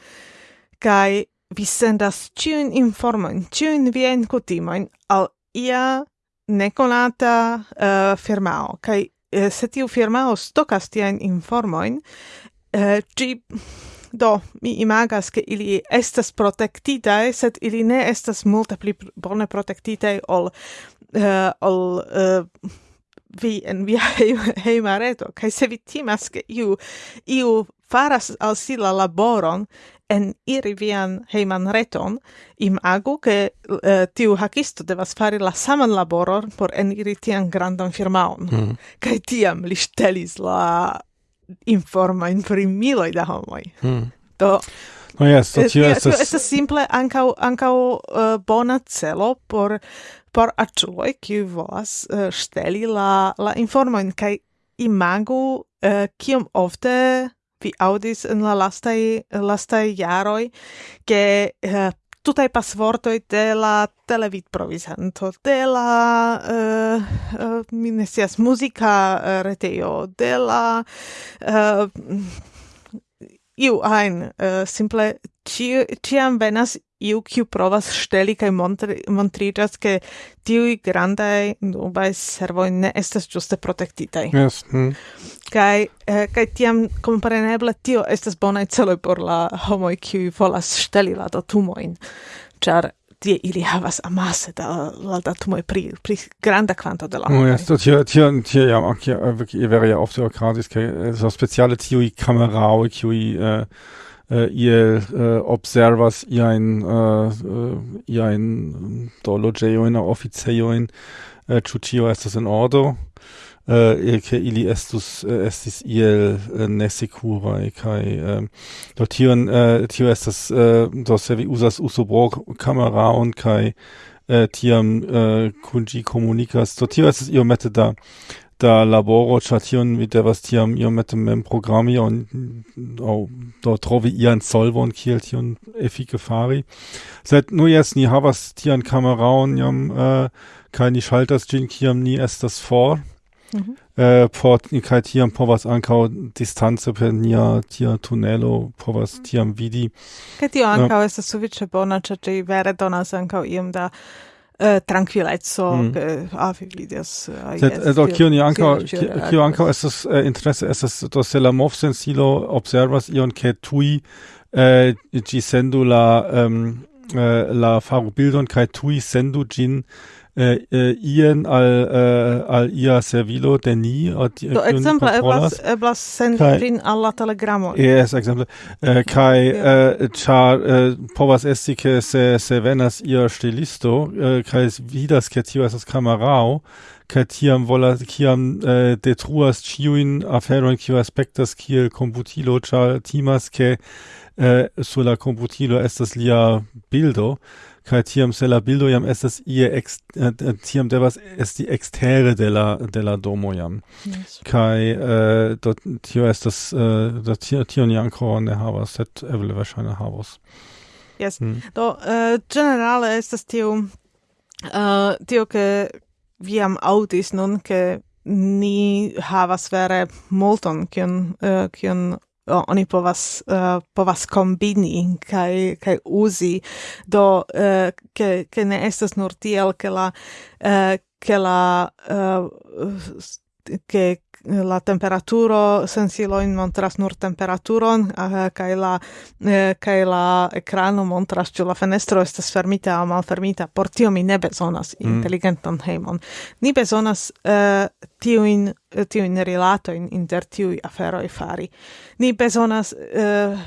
kaj vi sendas ĉiujn informojn, ĉiujn viajn kutimojn al ia nekonata uh, firmao, kaj Eh, se tiu firmao stokas tiajn informojn, ĝi eh, do mi imagas ke ili estas protektitaj, sed ili ne estas multe pli bone protektitaj ol uh, ol uh, vi en via hejmareto kaj se vi timas ke iu iu faras al si la laboron en iri vian heiman reton, imagu che uh, eh, tiu hakisto devas fari la saman laboron por eniri tian grandan firmaon. Mm. Kai tiam li stelis la informa in primiloi da homoi. Mm. Do No yes, so tio estas... Estas simple ancau, ancau uh, eh, bona celo por, por aĉuloj, kiu volas eh, uh, steli la, la informoin, kai imagu uh, kiom ofte vi audis en la lastai lastai jaroi che uh, eh, tutai pasvortoi de la televid provisanto, de la, eh, eh, uh, uh, minesias musica uh, reteio, de la, uh, iu ein, uh, simple, ci, ciam venas iu kiu provas steli kaj montriĝas ke tiuj grandaj nubaj servoj ne estas ĝuste protektitaj. Yes. Mm. Kaj eh, kaj tiam kompreneble tio estas bonaj celoj por la homoj kiuj volas steli la datumojn, ĉar tie ili havas amase da la datumoj pri pri granda kvanto de la. Oh, yes, tio tio tio ja ok, eh, wirklich wäre ja oft so gratis kaj eh, so speciale tiuj kamerao kiuj äh Eh, uh, iel uh, eh, observas iain, uh, eh, iain do logioin au officeioin, uh, ciu ist estas in ordo, uh, che ili estus, uh, estis iel uh, nesecurae, kai um, do tion, uh, tio estas, uh, do se vi usas usobro cameraon, cae tiam uh, kommunikas dort komunikas do tio estas iomete da da laboro ĉar tion mi devas tiam iomete mem programi aŭ aŭ do trovi ian solvon kiel tion efike fari seit nur jetzt ni havas tian und jam äh, kaj ni ŝaltas ĝin kiam ni estas vor. Mhm. Äh, port por kaj tiam povas ankau distanze per nia tia tunelo povas tiam vidi. Kaj tio ankaŭ äh, estas sufiĉe bona, ĉar ĝi vere donas ankau iom da uh, tranquillezzo mm. che ah, avi vidias uh, Sed, yes, eh, do kio ni anka kio anka estas uh, interesse estas do se la mov sensilo observas ion ke tui uh, gi sendu la um, uh, la faru bildon kai tui sendu gin Äh, äh, ien al äh, al ia servilo de ni od do exemple eblas eblas sendi prin al la telegramo. Yes ekzemple kai char povas esti ke se se venas ia stilisto kai vidas ke tio estas kamerao kai tiam vola kiam detruas chiuin aferon kiu aspektas kiel komputilo char timas ke sur la komputilo estas lia bildo kai tiam se la bildo jam estas ie ex, eh, eh tiam devas esti extere de la de la domo jam yes. kai äh, eh, dort tio estas äh, do tio tio ni ankoraŭ ne havas set eble wahrscheinlich havas Yes. Mm. Do äh, generale estas tio äh, tio ke viam aŭdis nun ke ni havas vere multon kion uh, kion o, oni povas uh, povas kombini kaj kaj uzi. Do uh, ke ke ne estas nur tiel ke la uh, ke la uh, che eh, la temperaturo sensilo in montras nur temperaturon uh, kai la eh, kai la ekrano montras ĉu la fenestro estas fermita aŭ malfermita. Por tio mi ne bezonas mm. inteligentan hejmon ni bezonas uh, eh, tiujn tiujn rilatojn inter tiuj aferoj fari. Ni bezonas uh,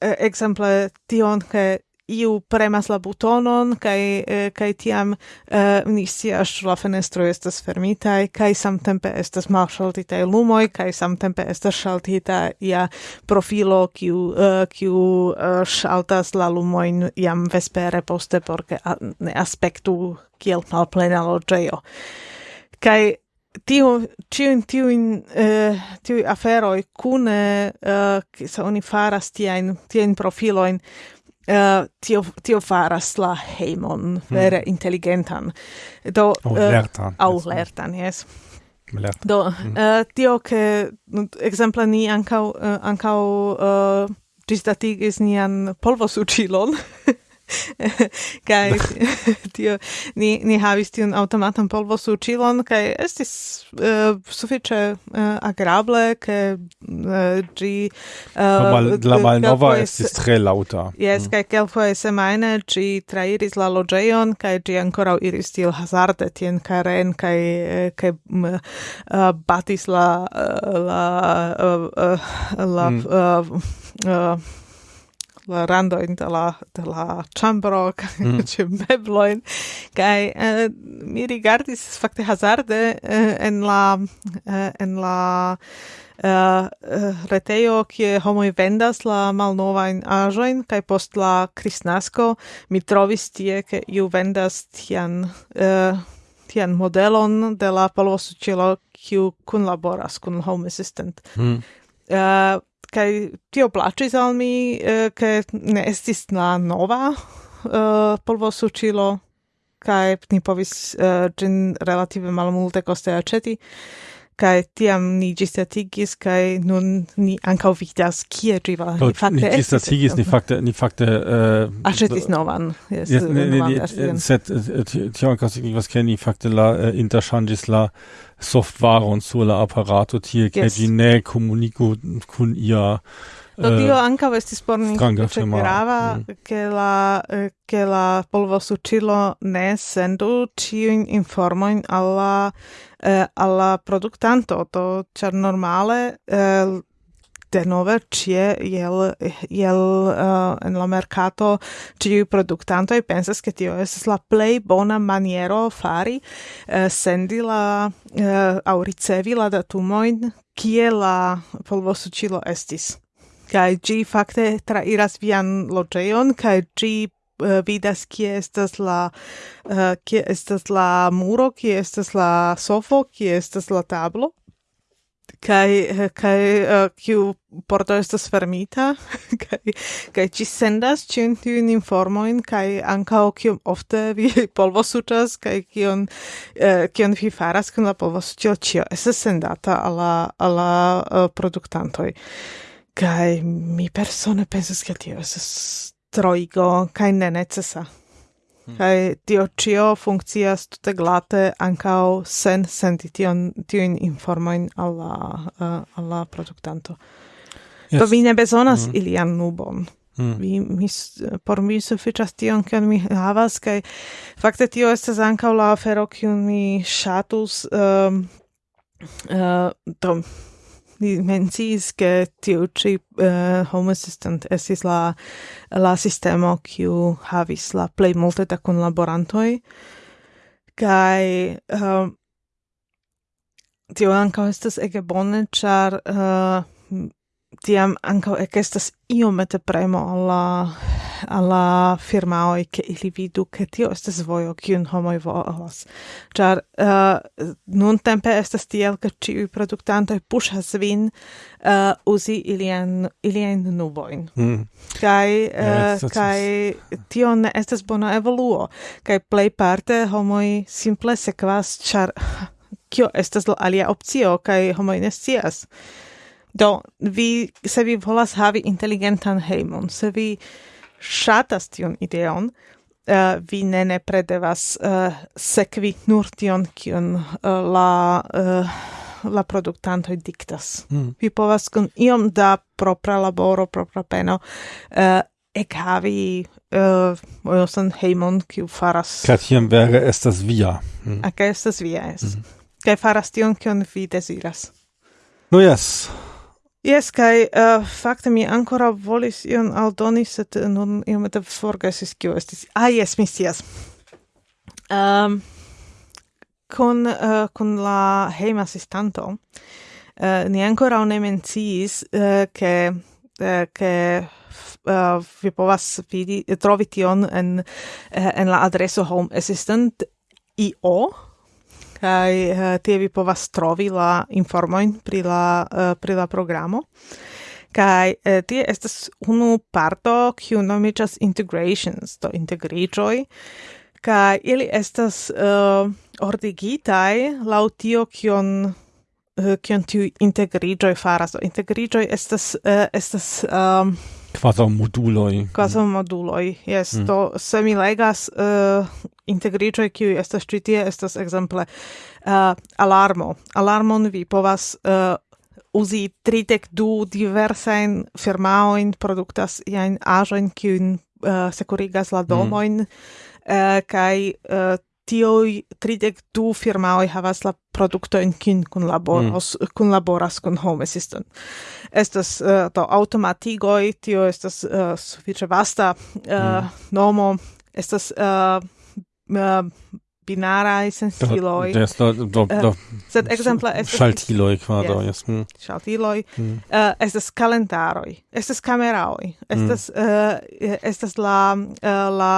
ekzemple tion ke iu premas la butonon kai eh, kai tiam uh, ni scias la fenestro estas fermita kai samtempe estas malŝaltita lumoj kai samtempe estas ŝaltita ia profilo kiu uh, kiu uh, ŝaltas la lumojn jam vespere poste por ke ne aspektu kiel malplena loĝejo. Kai tiu tiu in in eh, afero kune cune se sa oni faras tiajn in profilojn profilo in Uh, tio, tio faras la heimon hmm. vere intelligentan. Do, au uh, lertan. Au lertan, yes. Lertan. Do, mm. uh, tio che, exemple, ni ancau, uh, ancau uh, gisdatigis nian polvosucilon, kai tio ni ni havis tion automatan polvo suĉilon kai estis uh, sufiĉe uh, agrable ke uh, ĝi uh, mal, la malnova estis tre lauta yes mm. kaj kelkfoje semajne ĝi trairis la loĝejon kai ĝi ankoraŭ iris tiel hazarde tien karen kai kaj uh, batis la la uh, la mm. uh, la randoin de la, de la chambro, mm. ce mebloin, kai uh, eh, mi rigardis fakte hazarde uh, en la, uh, en la, Uh, retejo, kie homoj vendas la malnovajn aĵojn kaj post la kristnasko mi trovis tie, ke iu vendas tian uh, tian modelon de la polvosuĉilo, kiu kunlaboras kun Home Assistant. Mm. Uh, kai tio placis al mi, eh, ke ne estis la nova eh, polvo sucilo, kai ni povis eh, gin relative malmulte coste aceti, kai tiam ni gistatigis kai nun ni ankaŭ vidas kie ĝi va ni fakte ni gistatigis ni fakte ni fakte äh, uh, aĉetis novan jes ne, ne, set äh, sed tio ankaŭ signifas ke ni fakte la äh, uh, interŝanĝis la softvaron sur la apparato tie ke ne komuniku kun ia Do uh, dio anca vestis por ni che grava mm. che la eh, che la polvo sucilo ne sendu ci informoin alla eh, alla productanto to char normale eh, de nove cie iel iel uh, en la mercato ciu productanto e pensas che tio es la play bona maniero fari uh, sendi la uh, au ricevi la datumoin kie la polvosucilo estis kai gi fakte trairas vian loĝejon kai gi uh, eh, vidas kie estas la uh, kie estas la muro, kie estas la sofo, kie estas la tablo. kai kaj eh, uh, porto estas fermita kai kai ci sendas ĉiun tiujn informojn kaj ankaŭ kiom ofte vi polvo sutas kai kion uh, kion vi faras kun la polvosuĉo ĉio estas sendata alla alla uh, produktantoj. Kai mi persone pensas che tio estas troigo kai ne necesa. Hmm. Kai tio cio funkcias tute glate ancao sen senti tion, tion informoin alla, uh, alla produktanto. Yes. Do vi ne besonas mm -hmm. ilian nubon. Mm. Vi mi por mi sufiĉas tion kion mi havas kaj fakte tio estas ankaŭ la afero kion mi ŝatus um, uh, do ni mencis ke tiu ci uh, eh, home assistant esis la la sistemo kiu havis la plej multe da kunlaborantoj. Kaj uh, tio anka estas ege bone ĉar uh, tiam anka ekestas iomete premo al la alla firmaoi che ili vidu che tio estas vojo kiun homoj volas. Ĉar eh, uh, nun tempe estas tiel ke ĉiuj produktantoj puŝas vin uh, uzi ilian ilian nubojn. Mm. Kaj uh, kaj tio ne estas bona evoluo kaj plejparte homoj simple sekvas ĉar kio estas la alia opcio kaj homoj ne scias. Do, vi, se vi volas havi inteligentan hejmon, se vi shatas tion ideon, uh, vi ne nepre devas uh, eh, sekvi nur tion, kion uh, la, uh, la produktanto diktas. Mm. Vi povas kun iom da propra laboro, propra peno, uh, ec havi uh, oiosan heimon, kiu faras... Ca tiam vere estas via. Ah, mm. Aca estas via, es. Mm. Ca faras tion, kion vi desiras. No, yes. Yes, kai uh, fakte mi ancora volis ion aldoni, sed uh, nun iomete forgesis kio estis. Ah, yes, mi scias. Um, kun, uh, kun la heim assistanto, uh, ni ancora ne menciis, uh, che, uh, che uh, vi povas vidi, trovi tion en, uh, en la adreso home assistant io, kai eh, tie vi povas trovi la informoin pri la eh, pri la programo. Kai eh, tie estas unu parto kiu nomiĝas integrations, to integriĝoj, kai ili estas uh, ordigitaj laŭ tio kion kion tiu integriĝoj faras. Do estas uh, estas um, Quasi moduloi. Quasi moduloi, yes. Mm. Do, se mi legas eh, uh, integricioi, kiu estas citie, estas exemple uh, eh, alarmo. Alarmon vi povas uh, uzi tridec du diversain firmaoin, produktas iain ajoin, kiun uh, securigas la domoin, mm. uh, kai uh, tioi tridec du firmaoi havas la producto in kin kun laboros mm. kun laboras kun home assistant estas eh, uh, to automatigoi tio estas uh, sufiĉe vasta uh, mm. nomo estas uh, uh, binarae sensiloi. Yes, do, do, do. Uh, sed exemple estas... Shaltiloi quado, yes. yes. Mm. Schaltiloi. Mm. Uh, estas calendaroi, estas cameraoi, estas, mm. uh, estas la, uh, la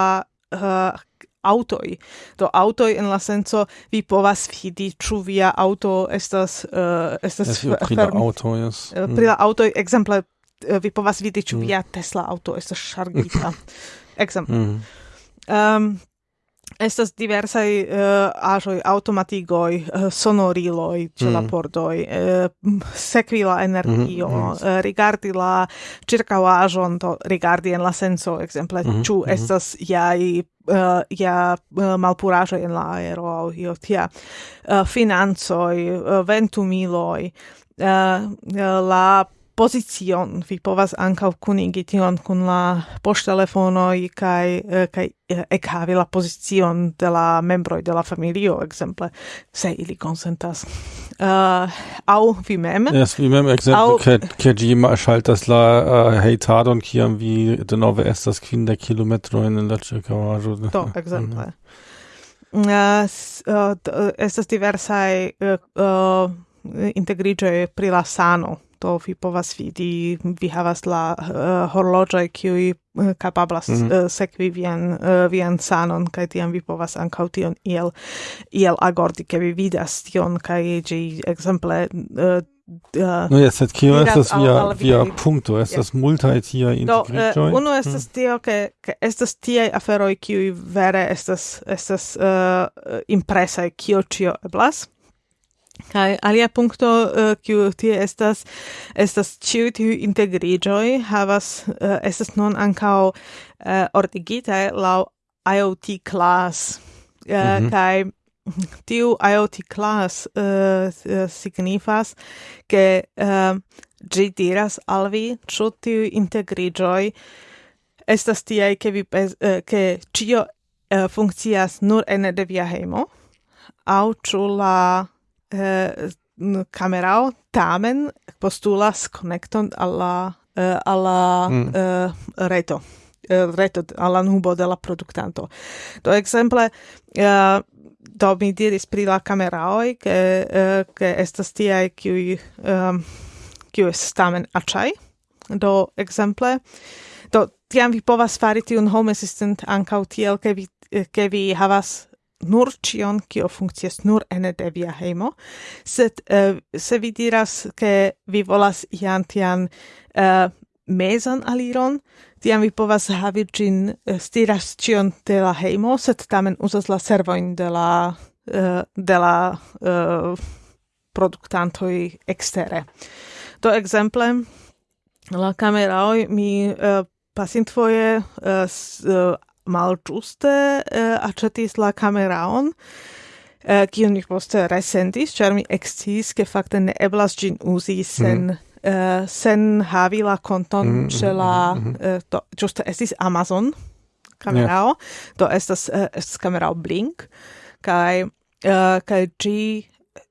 uh, autoi. Do autoi en la senso vi povas vidi ĉu via auto estas uh, estas yes, pri la auto yes. Uh, pri la auto ekzemple uh, vi povas vidi ĉu mm. via Tesla auto estas ŝargita. ekzemple. Mm. Um, estas diversai uh, eh, ajoi, automatigoj eh, uh, sonoriloi ĉe mm. la mhm. pordoj uh, sekvi la energio, mm -hmm. uh, rigardi la ĉirkaŭaĵon to rigardi en la senso, exemple, mm -hmm. estas jaj uh, ja uh, malpuraĵoj en la aero aŭ io tia uh, financoj uh, ventumiloj uh, la pozicion. Vi povas ankaŭ kunigi tion kun la poŝtelefonoj kaj eh, kaj eh, ekhavi la pozicion de la membroj de la familio ekzemple se ili konsentas. Uh, au vi mem? Yes, vi mem ekzemple ke ke ĝi ŝaltas la uh, hejtadon kiam vi denove estas kvindek kilometrojn en la ĉirkaŭaĵo. Do ekzemple. Uh, uh, estas diversaj uh, uh, integriĝoj pri la sano to vi povas vidi, vi havas la uh, horloĝoj kiuj uh, kapablas mm -hmm. uh, sekvi vian uh, vian sanon kaj tiam vi povas ankaŭ tion iel iel agordi ke vi vidas tion kaj ĝi ekzemple uh, Uh, no, sed kio estas via, via punkto, estas yeah. multaj tiaj integriĝoj. Do, uh, unu estas mm. tio, ke, ke estas tiaj aferoj, kiuj vere estas, estas uh, impresaj, kio ĉio eblas. Kai alia punkto eh, kiu uh, tie estas estas ĉiuj tiu integriĝoj havas uh, estas nun ankaŭ uh, ordigitaj laŭ IoT class uh, mm -hmm. kai tiu IoT class uh, signifas ke uh, ĝi diras al vi ĉu tiuj integriĝoj estas tiaj ke vi uh, ke ĉio uh, funkcias nur ene de via hejmo aŭ ĉu la eh, camerao tamen postulas connecton alla eh, alla mm. eh, reto eh, reto alla nubo de la productanto do exemple eh, do mi diris pri la cameraoi che eh, che estas tiai qui um, kiu eh, estas tamen aĉaj do exemple do tiam vi povas fari tiun home assistant ankaŭ tiel ke vi eh, ke vi havas nur cion kio funkcias nur ene de via hejmo, sed uh, se vi diras ke vi volas ian tian uh, mezan aliron, tiam vi povas havi gin uh, eh, stiras cion de la hejmo, sed tamen uzas la servoin de la uh, de la uh, productantoj ekstere. Do ekzemple la kameroj mi uh, pasintfoje uh, malĝuste uh, aĉetis la kameraon, eh, kiun mi poste resentis, ĉar mi eksciis, ke fakte ne eblas ĝin uzi mhm. sen mm. Uh, sen havi la konton mm, ĉe la mm, uh, do ĝuste estis Amazon kamerao yeah. do estas uh, estas kamerao Blink kaj uh, kaj ĝi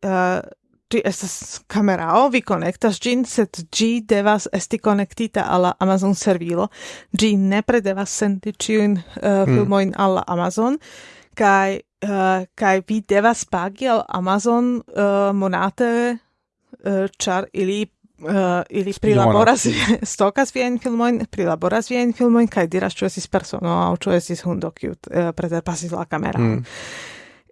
uh, Gi estas kamerao, vi konektas gin, sed gi devas esti connectita alla Amazon servilo. Gi nepre devas senti ciuin uh, eh, hmm. filmoin mm. alla Amazon, kai, uh, eh, kai vi devas pagi al Amazon uh, monate, uh, char ili uh, ili prilaboras stokas viajn filmojn, prilaboras viajn filmojn kaj diras ĉu estis persono aŭ ĉu estis hundo kiu uh, preterpasis la kameron. Mm.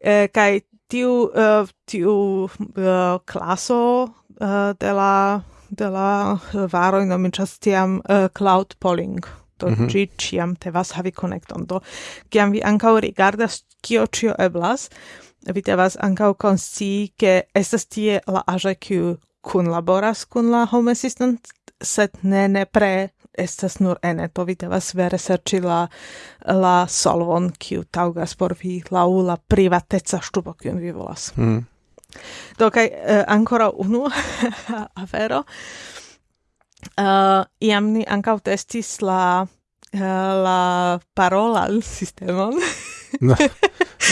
Uh, kaj tiu uh, tiu eh, uh, klaso uh, eh, de la de la varo nomiĝas tiam uh, cloud polling to mm -hmm. ciam te vas havi connecton do kiam vi ankaŭ rigardas kio cio eblas vi devas ankaŭ konsci ke estas tie la aĵoj kiu kunlaboras kun la home assistant sed ne ne pre estas nur eneto, vi devas vere serci la, la solvon, kiu taugas por vi lau la privateca ŝtupo, kiun vi volas. Mm. Do, kaj uh, ancora unu afero. Uh, iam ni ancau testis la, uh, la parola sistemon. Na,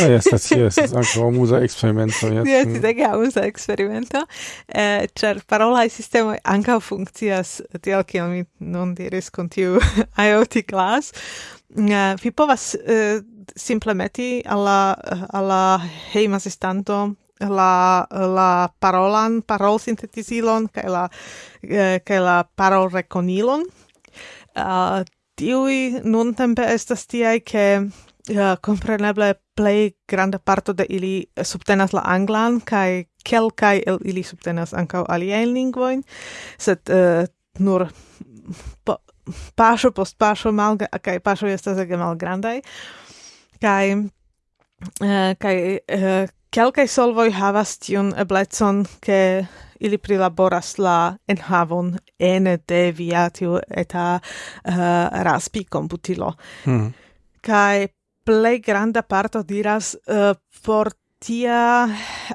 na estas, estas ankaŭ amuza eksperimento. Jes, ege amuza eksperimento, eh, ĉar parolaj sistemoj ankaŭ funkcias tiel kiel mi non diris kun tiu IoT class. Uh, vi povas uh, eh, simple meti alla, alla hejma asistanto la la parolan parol sintetizilon kaj la eh, kaj la parol rekonilon uh, eh, tiui nun tempe estas tiai ke ja, compreneble play grande parto de ili subtenas la anglan kai kelkai el ili subtenas ankaŭ aliajn lingvojn, sed uh, nur po, paŝo post paŝo malga kaj paŝo estas ege malgrandaj kaj uh, kaj uh, kelkaj solvoj havas tiun eblecon ke ili prilaboras la enhavon ene de via tiu eta uh, raspi komputilo. Hmm. kai plei granda parto diras uh, por tia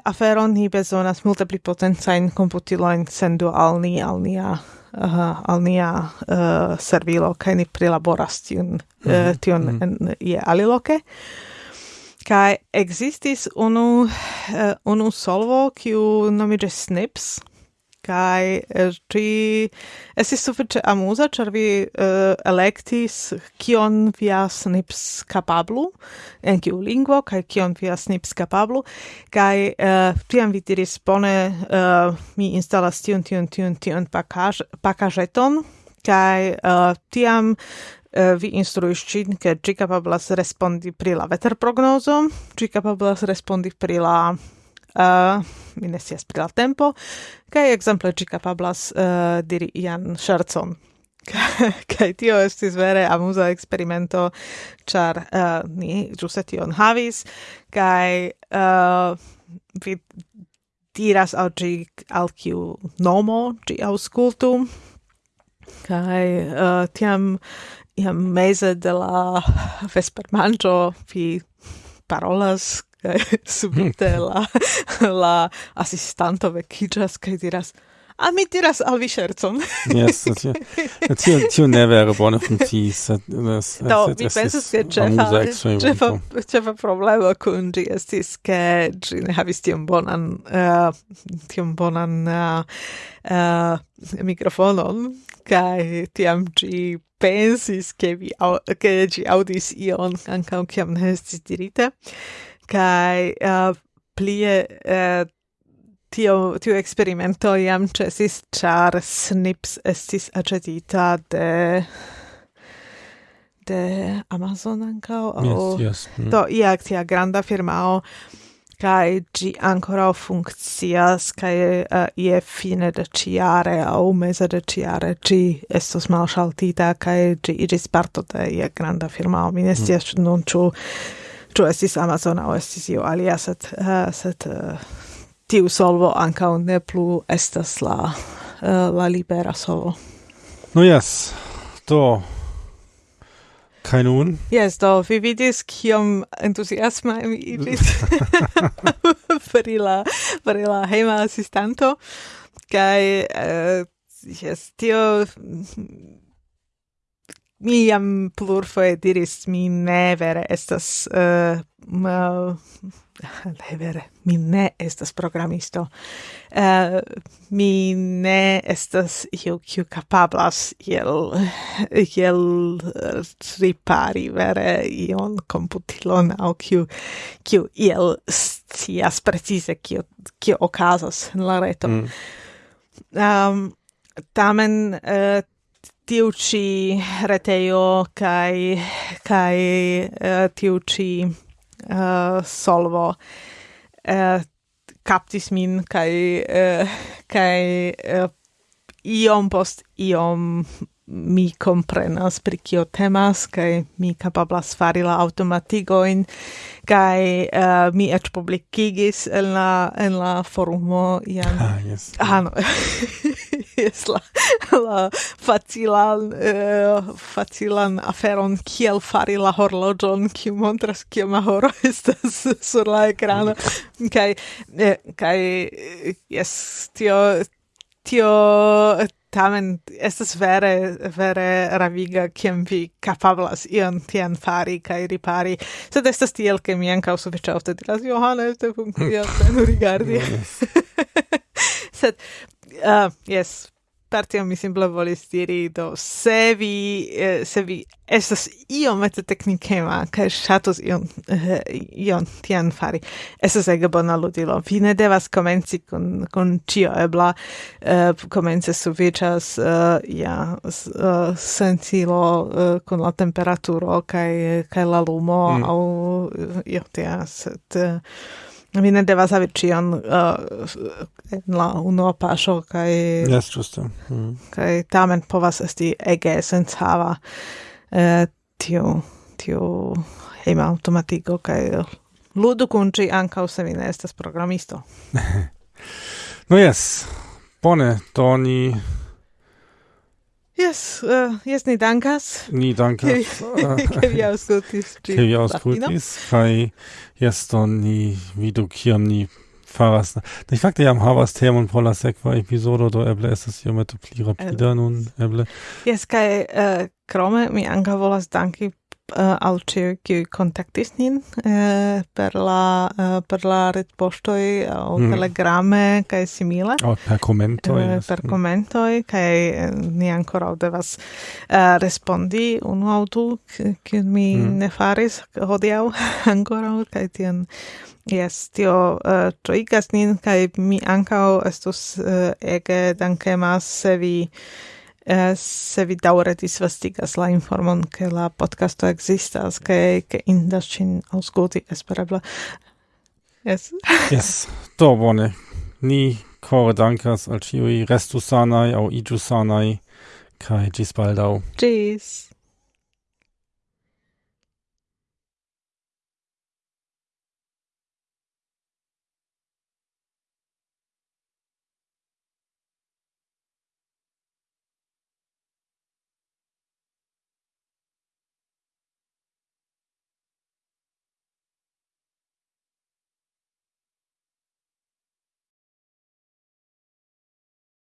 afero ni bezonas multe pli potencajn komputilojn sendu al ni al nia uh, al nia uh, servilo kaj ni prilaboras tiun mm -hmm. uh, tion mm -hmm. en, je aliloke kaj existis unu uh, unu solvo kiu nomiĝas Snips kai ci eh, es sufiĉe amuza ĉar vi uh, elektis kion via snips kapablu en kiu lingvo kaj kion via snips kapablu kai uh, eh, tiam vi diris bone uh, mi instalas tiun tiun tiun tiun pakaj pakaĵeton kai uh, tiam uh, vi instruis cin ke ci capablas respondi pri la veterprognozo, ci capablas respondi pri la uh, mi ne sias pri la tempo, kai exemple ci capablas uh, diri ian scherzon. kai tio estis vere amusa experimento, char uh, ni giuse tion havis, kai uh, vi diras al ci al kiu nomo ci auscultu, kai uh, tiam iam mese de la vespermanĝo vi parolas kaj subite la la assistanto vecchias kaj diras a mi diras al vi scherzon yes tio tio tio ne vere bone funkciis. Do mi pensas ke ĉefa ĉefa ĉefa problemo kun ĝi estis ke ĝi ne havis tiom bonan uh, tiom bonan uh, uh, mikrofonon kaj tiam gi pensis che vi che gi audis ion ankaŭ kiam ne estis dirite kai uh, plie uh, tio tio experimento iam cesis char snips estis acetita de de Amazon ancao o yes, yes. Mm. do ia tia granda firmao kai gi ancora funkcias kai uh, ie fine de ciare au mese de ciare gi estos malŝaltita kai gi iris parto de ia granda firmao mi ne mm. non ciu Ĉu estis Amazon aŭ estis io alia, set, uh, eh, set uh, eh, tiu solvo ankaŭ ne plu estas la uh, la libera solvo. No yes, Do Kai nun? Yes, do vi vidis kiom entusiasma mi iĝis per la per la heima assistanto, kai, uh, yes, tio mi jam plurfoje diris mi ne vere estas eh, uh, mal ne vere mi ne estas programisto uh, mi ne estas io kiu kapablas iel iel eh, ripari vere ion komputilon aŭ kiu kiu iel scias precize kiu kiu okazas en la reto mm. um, tamen uh, tiu ci reteo kai kai uh, eh, tiu ci uh, eh, solvo eh, uh, captis min kai uh, kai uh, iom post iom mi comprenas pri kio temas kaj mi kapablas fari la automatigoin kaj uh, mi eĉ publikigis en la en la forumo iam ah, yes. ah, no. yes, la, la facilan uh, facilan aferon kiel fari la horloĝon kiu montras kioma horo estas sur la ekrano kaj eh, kaj eh, jes tio tio tamen estas vere, vere raviga, kiam vi kapablas ion tian fari kai ripari, sed estas tiel, ke mi ankaŭ sufiĉe ofte diras, Johana este funkcias, rigardi. sed, uh, yes, per tio mi simple volis diri do se vi eh, se vi estas iomete teknikema kaj ŝatus ion eh, ion tian fari estas ege bona ludilo vi ne devas komenci kun kun ĉio ebla eh, komence sufiĉas eh, ja s, eh, sensilo eh, kun la temperaturo kaj kaj la lumo mm. aŭ eh, io tia sed eh, Mi ne devas havi ĉion uh, en la unua paŝo kaj yes, ĝuste. Mm. Kaj tamen povas esti ege senshava uh, tiu tiu hejma aŭtomatiko kaj uh, ludu kun ĝi ankaŭ se vi ne estas programisto. no jes. Bone, do ni Yes, uh, yes, ni dankas. Ni dankas. Ke vi auskultis. Ke vi auskultis. Kai, yes, do ni vidu kiam ni faras. Ni fakte jam havas temon por la sekva epizodo, do eble estas iomete pli rapida nun, eble. Yes, kai, uh, krome mi anka volas danki uh, al ciu kiu kontaktis nin uh, per la uh, per la retpoŝtoj aŭ mm. telegrame kai simile oh, per commentoi uh, per komentoj mm. kai ni ancora devas uh, respondi un auto che mi mm. ne faris hodiau ancora kai tien Yes, tio uh, troigas nin, kai mi ancao estus uh, ege dankemas se vi Eh, se vi daure disvastigas la informon che la podcasto existas, che, ke indas cin aŭskulti esperebla. Yes. yes. Do bone. Ni core dankas al ciui restu sanai au iĝu sanai, kai gis baldau. Gis.